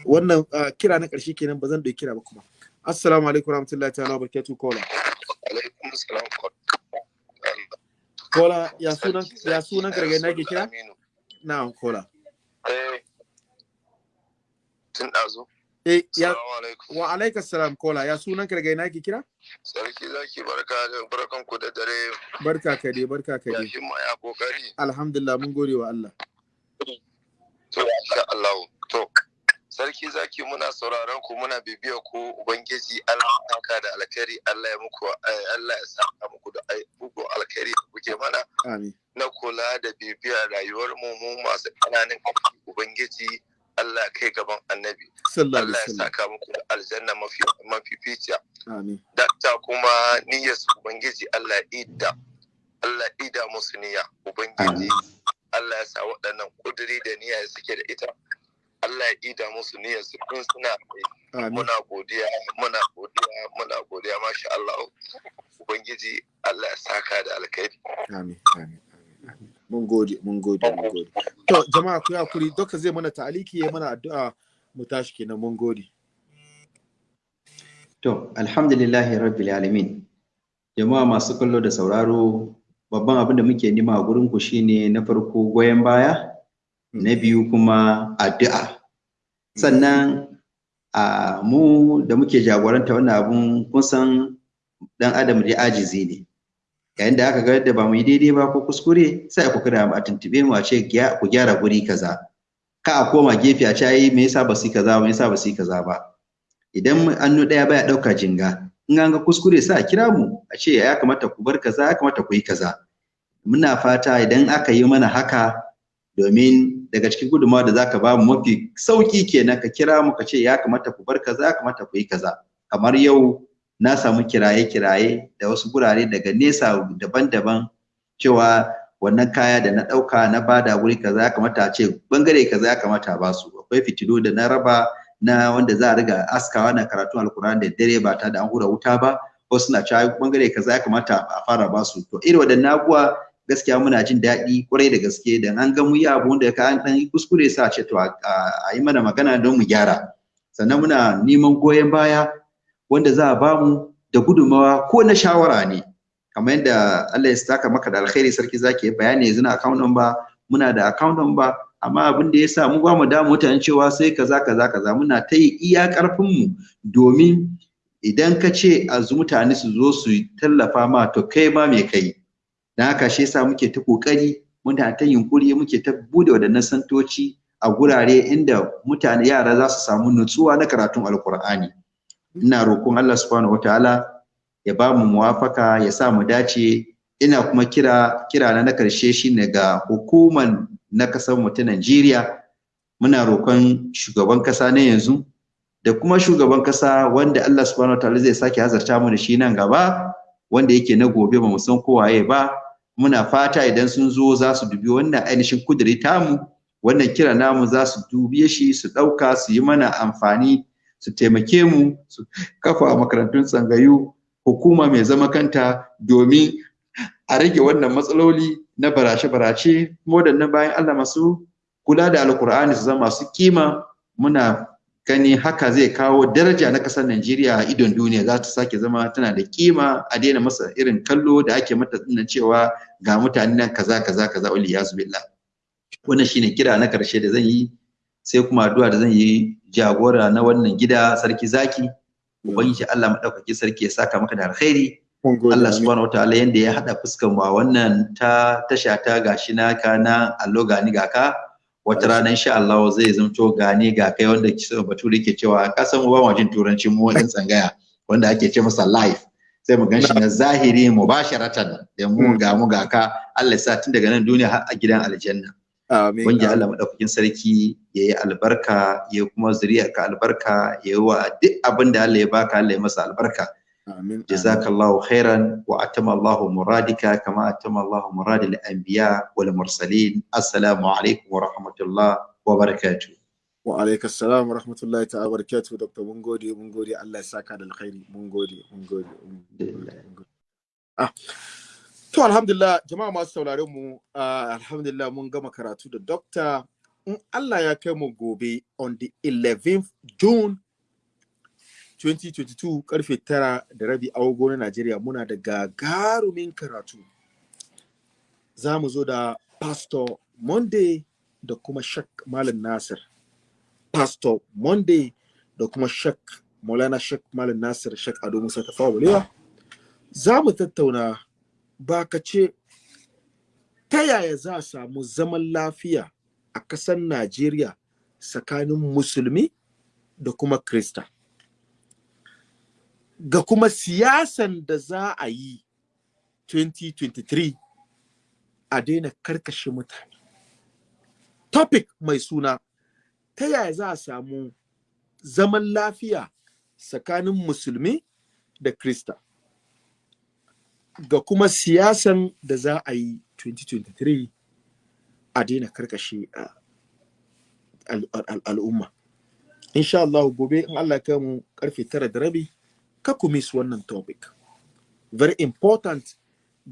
Wannan kira na ƙarshe kenan ba zan da kira ba kuma. Assalamu alaikum warahmatullahi ta'ala wa barakatuh kola kola ya sunan ya sunan karga na ke kira? Na'am kola Eh, tun ɗazu. Eh ya wa alaikas salam kola. Ya sunan karga na ke kira? Sarki zaki barka barkan ku da dare. Barka ka dai barka ka ya dai himma ya ƙoƙari. alhamdulillah mun gode wa Allah. To insha Allah. To Sarki zaki muna sauraron ku muna bibiya ku. Ubangiji Allah ya saka da alkhairi Allah ya muku eh, Allah ya saka muku da ai- muku alkhairi kuke mana. Amin. Na kula da bibiyar rayuwar mu mu masu ƙananan ƙarfi Ubangiji Allah kai gaban annabi. Allah ya saka muku da aljanna mafi mafificiya. Amin. Dakta kuma niyyar su ubangiji Allah ida Allah ida musu niyya. Ubangiji Allah ya sa waɗannan kuduri da niyya da suke da ita Allah ya ida musu niyyar su kun suna muna godiya muna godiya muna godiya masha Allah. Ubangiji Allah ya saka da alkhairi. Amin amin. Mun gode mun gode mun gode to jama'a ku haƙuri doka zai mana ta'aliki ya mana addu'a mu tashi kenan mun gode To, alhamdulillahi rabbil alamin. Jama'a masu kallo da sauraro, babban abin da muke nema a gurin ku shine na farko goyon baya, na biyu kuma addu'a. Sannan a mu da muke jagoranta wannan abun kun san dan adam da ajizi ne. Yayin da aka ga yadda ba mu yi daidai ba ko kuskure, sai ku kira mu a tuntube mu a ce "Gya- ku gyara guri kaza. Ka a koma gefe a ce ai me yasa ba su kaza ba, me yasa ba su kaza ba. idan annu ɗaya baya ɗauka jinga in an ga kuskure sai a kira mu a ce ya kamata ku bar kaza ya kamata ku yi kaza muna fata idan aka yi mana haka domin daga cikin gudunmawa da zaka ba mu mafi sauƙi kenan ka kira mu ka ce ya kamata ku bar kaza ya kamata ku yi kaza kamar yau na samu kiraye kiraye da wasu gurare daga nesa daban-daban cewa wannan kaya da na ɗauka na ba da wuri kaza ya kamata a ce ɓangare kaza ya kamata a ba su akwai fitilu da na raba na wanda za a riga askawa na karatun alkur'ani da dare ba tare da an hura wuta ba. Wasu na cewa ɓangare kaza ya kamata a fara ba su. To irin waɗannan abubuwa gaskiya muna jin daɗi ƙwarai da gaske. Da an ga mu yi abu wanda ka an yi kuskure sa ce to a yi mana magana don mu gyara. Sannan muna neman goyon baya wanda za a ba mu da gudunmawa ko na shawara ne. Kamar yadda Allah ya saka maka da alkhairi sarki zaki yi bayani yanzu na account number muna da account number amma abin da ya sa mu ba mu da mutane cewa sai kaza kaza kaza. Muna ta yi iya ƙarfin mu domin idan ka ce a mutane su zo su tallafa ma to kai ma me kai dan haka shi yasa muke ta ƙoƙari muna ta yunkuri muke ta buɗe wadannan santoci a gurare inda mutane yara za su samu nutsuwa na karatun alkur'ani ina roƙon Allah subhanahu wataala ya ba mu muwafaka ya sa mu dace. Ina kuma kira kira na na ƙarshe shine ga hukuman na ƙasar mu ta Najeriya. Muna roƙon shugaban kasa na yanzu da kuma shugaban kasa wanda Allah subhanahu wataala zai sake hazarta mu da shi nan gaba wanda yake na gobe ba mu san ko waye ba. Muna fata idan sun zo za su dubi wannan ainihin kudiri tamu. Wannan kira namu za su dubiye shi su ɗauka su yi mana amfani su taimake mu su kafa makarantun tsangayu hukuma mai zama kanta domin a rage wannan matsaloli na barace-barace. Kuma waɗannan bayan Allah masu kula da alkur'ani su zama masu kima. Muna gani haka zai kawo daraja na ƙasar Najeriya a idon duniya. Za ta sake zama tana da kima. A daina masa irin kallo da ake mata ɗin nan cewa ga mutane nan kaza kaza kaza yazu billah. Wannan shine kira na ƙarshe da zan yi sai kuma addu'a da zan yi jagora na wannan gida sarki zaki. Ubangiji Allah madaukaki sarki ya saka maka da alkhairi. Allah subhanahu wataala yanda ya hada fuskar mu a wannan ta tasha ta gashi naka na allo gani ga ka. Wata rana insha Allah zai zamto gani ga kai wanda bature ke cewa ka san mu ba mu jin turanci mu wannan tsangaya wanda ake ce masa live. Sai mu gan shi na zahiri mubasharatan da mu ga mu ga ka. Allah ya sa tun daga nan duniya har a gidan aljanna. Amin. Allah maɗaukakin sarki ya yi albarka, ya kuma ka albarka, ya yi wa duk abin da Allah ya baka Allah ya masa albarka. Amin. Jazakallahu khairan wa atama Allahu muradika kama atama Allahu muradil anbiya wal mursalin. Assalamu alaikum wa rahmatullah wa barakatuh. Wa alaikas salam wa rahmatullahi ta'ala wa barakatuh Dr. Mun gode, mun gode Allah ya saka da alkhairi. Mun gode. mun gode, mun gode. Ah. To alhamdulillah jama'a masu sauraron mu uh, alhamdulillah mun gama karatu da dokta in Allah ya kai mu gobe on the 11th June 2022 ƙarfe tara da rabi agogo na Najeriya muna da gagarumin karatu. Za mu zo da Pastor Monday da kuma Shak Malam Nasir. Pastor Monday da kuma Shak Maulana Shak Malam Nasir Shak Ado Musa Tafawa Za mu tattauna ba ka ce ta yaya za a samu zaman lafiya a ƙasar Najeriya tsakanin musulmi da kuma Krista. Ga kuma siyasan da za a yi 2023 a daina karkashe mutane. Topic mai suna ta yaya za a samu zaman lafiya tsakanin musulmi da Krista. Ga kuma siyasan da za a yi 2023 a daina karkashe al'umma. Insha Allah gobe in Allah kai mu ƙarfe tara da rabi ka ku miss wannan topic. Very important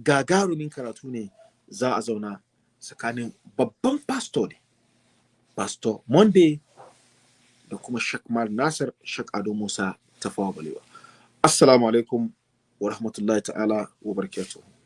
gagarumin karatu ne za a zauna tsakanin babban pastor ne. Pastor Monday da kuma Shek Nasir Shek Ado Musa Tafawa Balewa. Assalamu alaikum wa rahmatullahi ta'ala wa barakatuhu.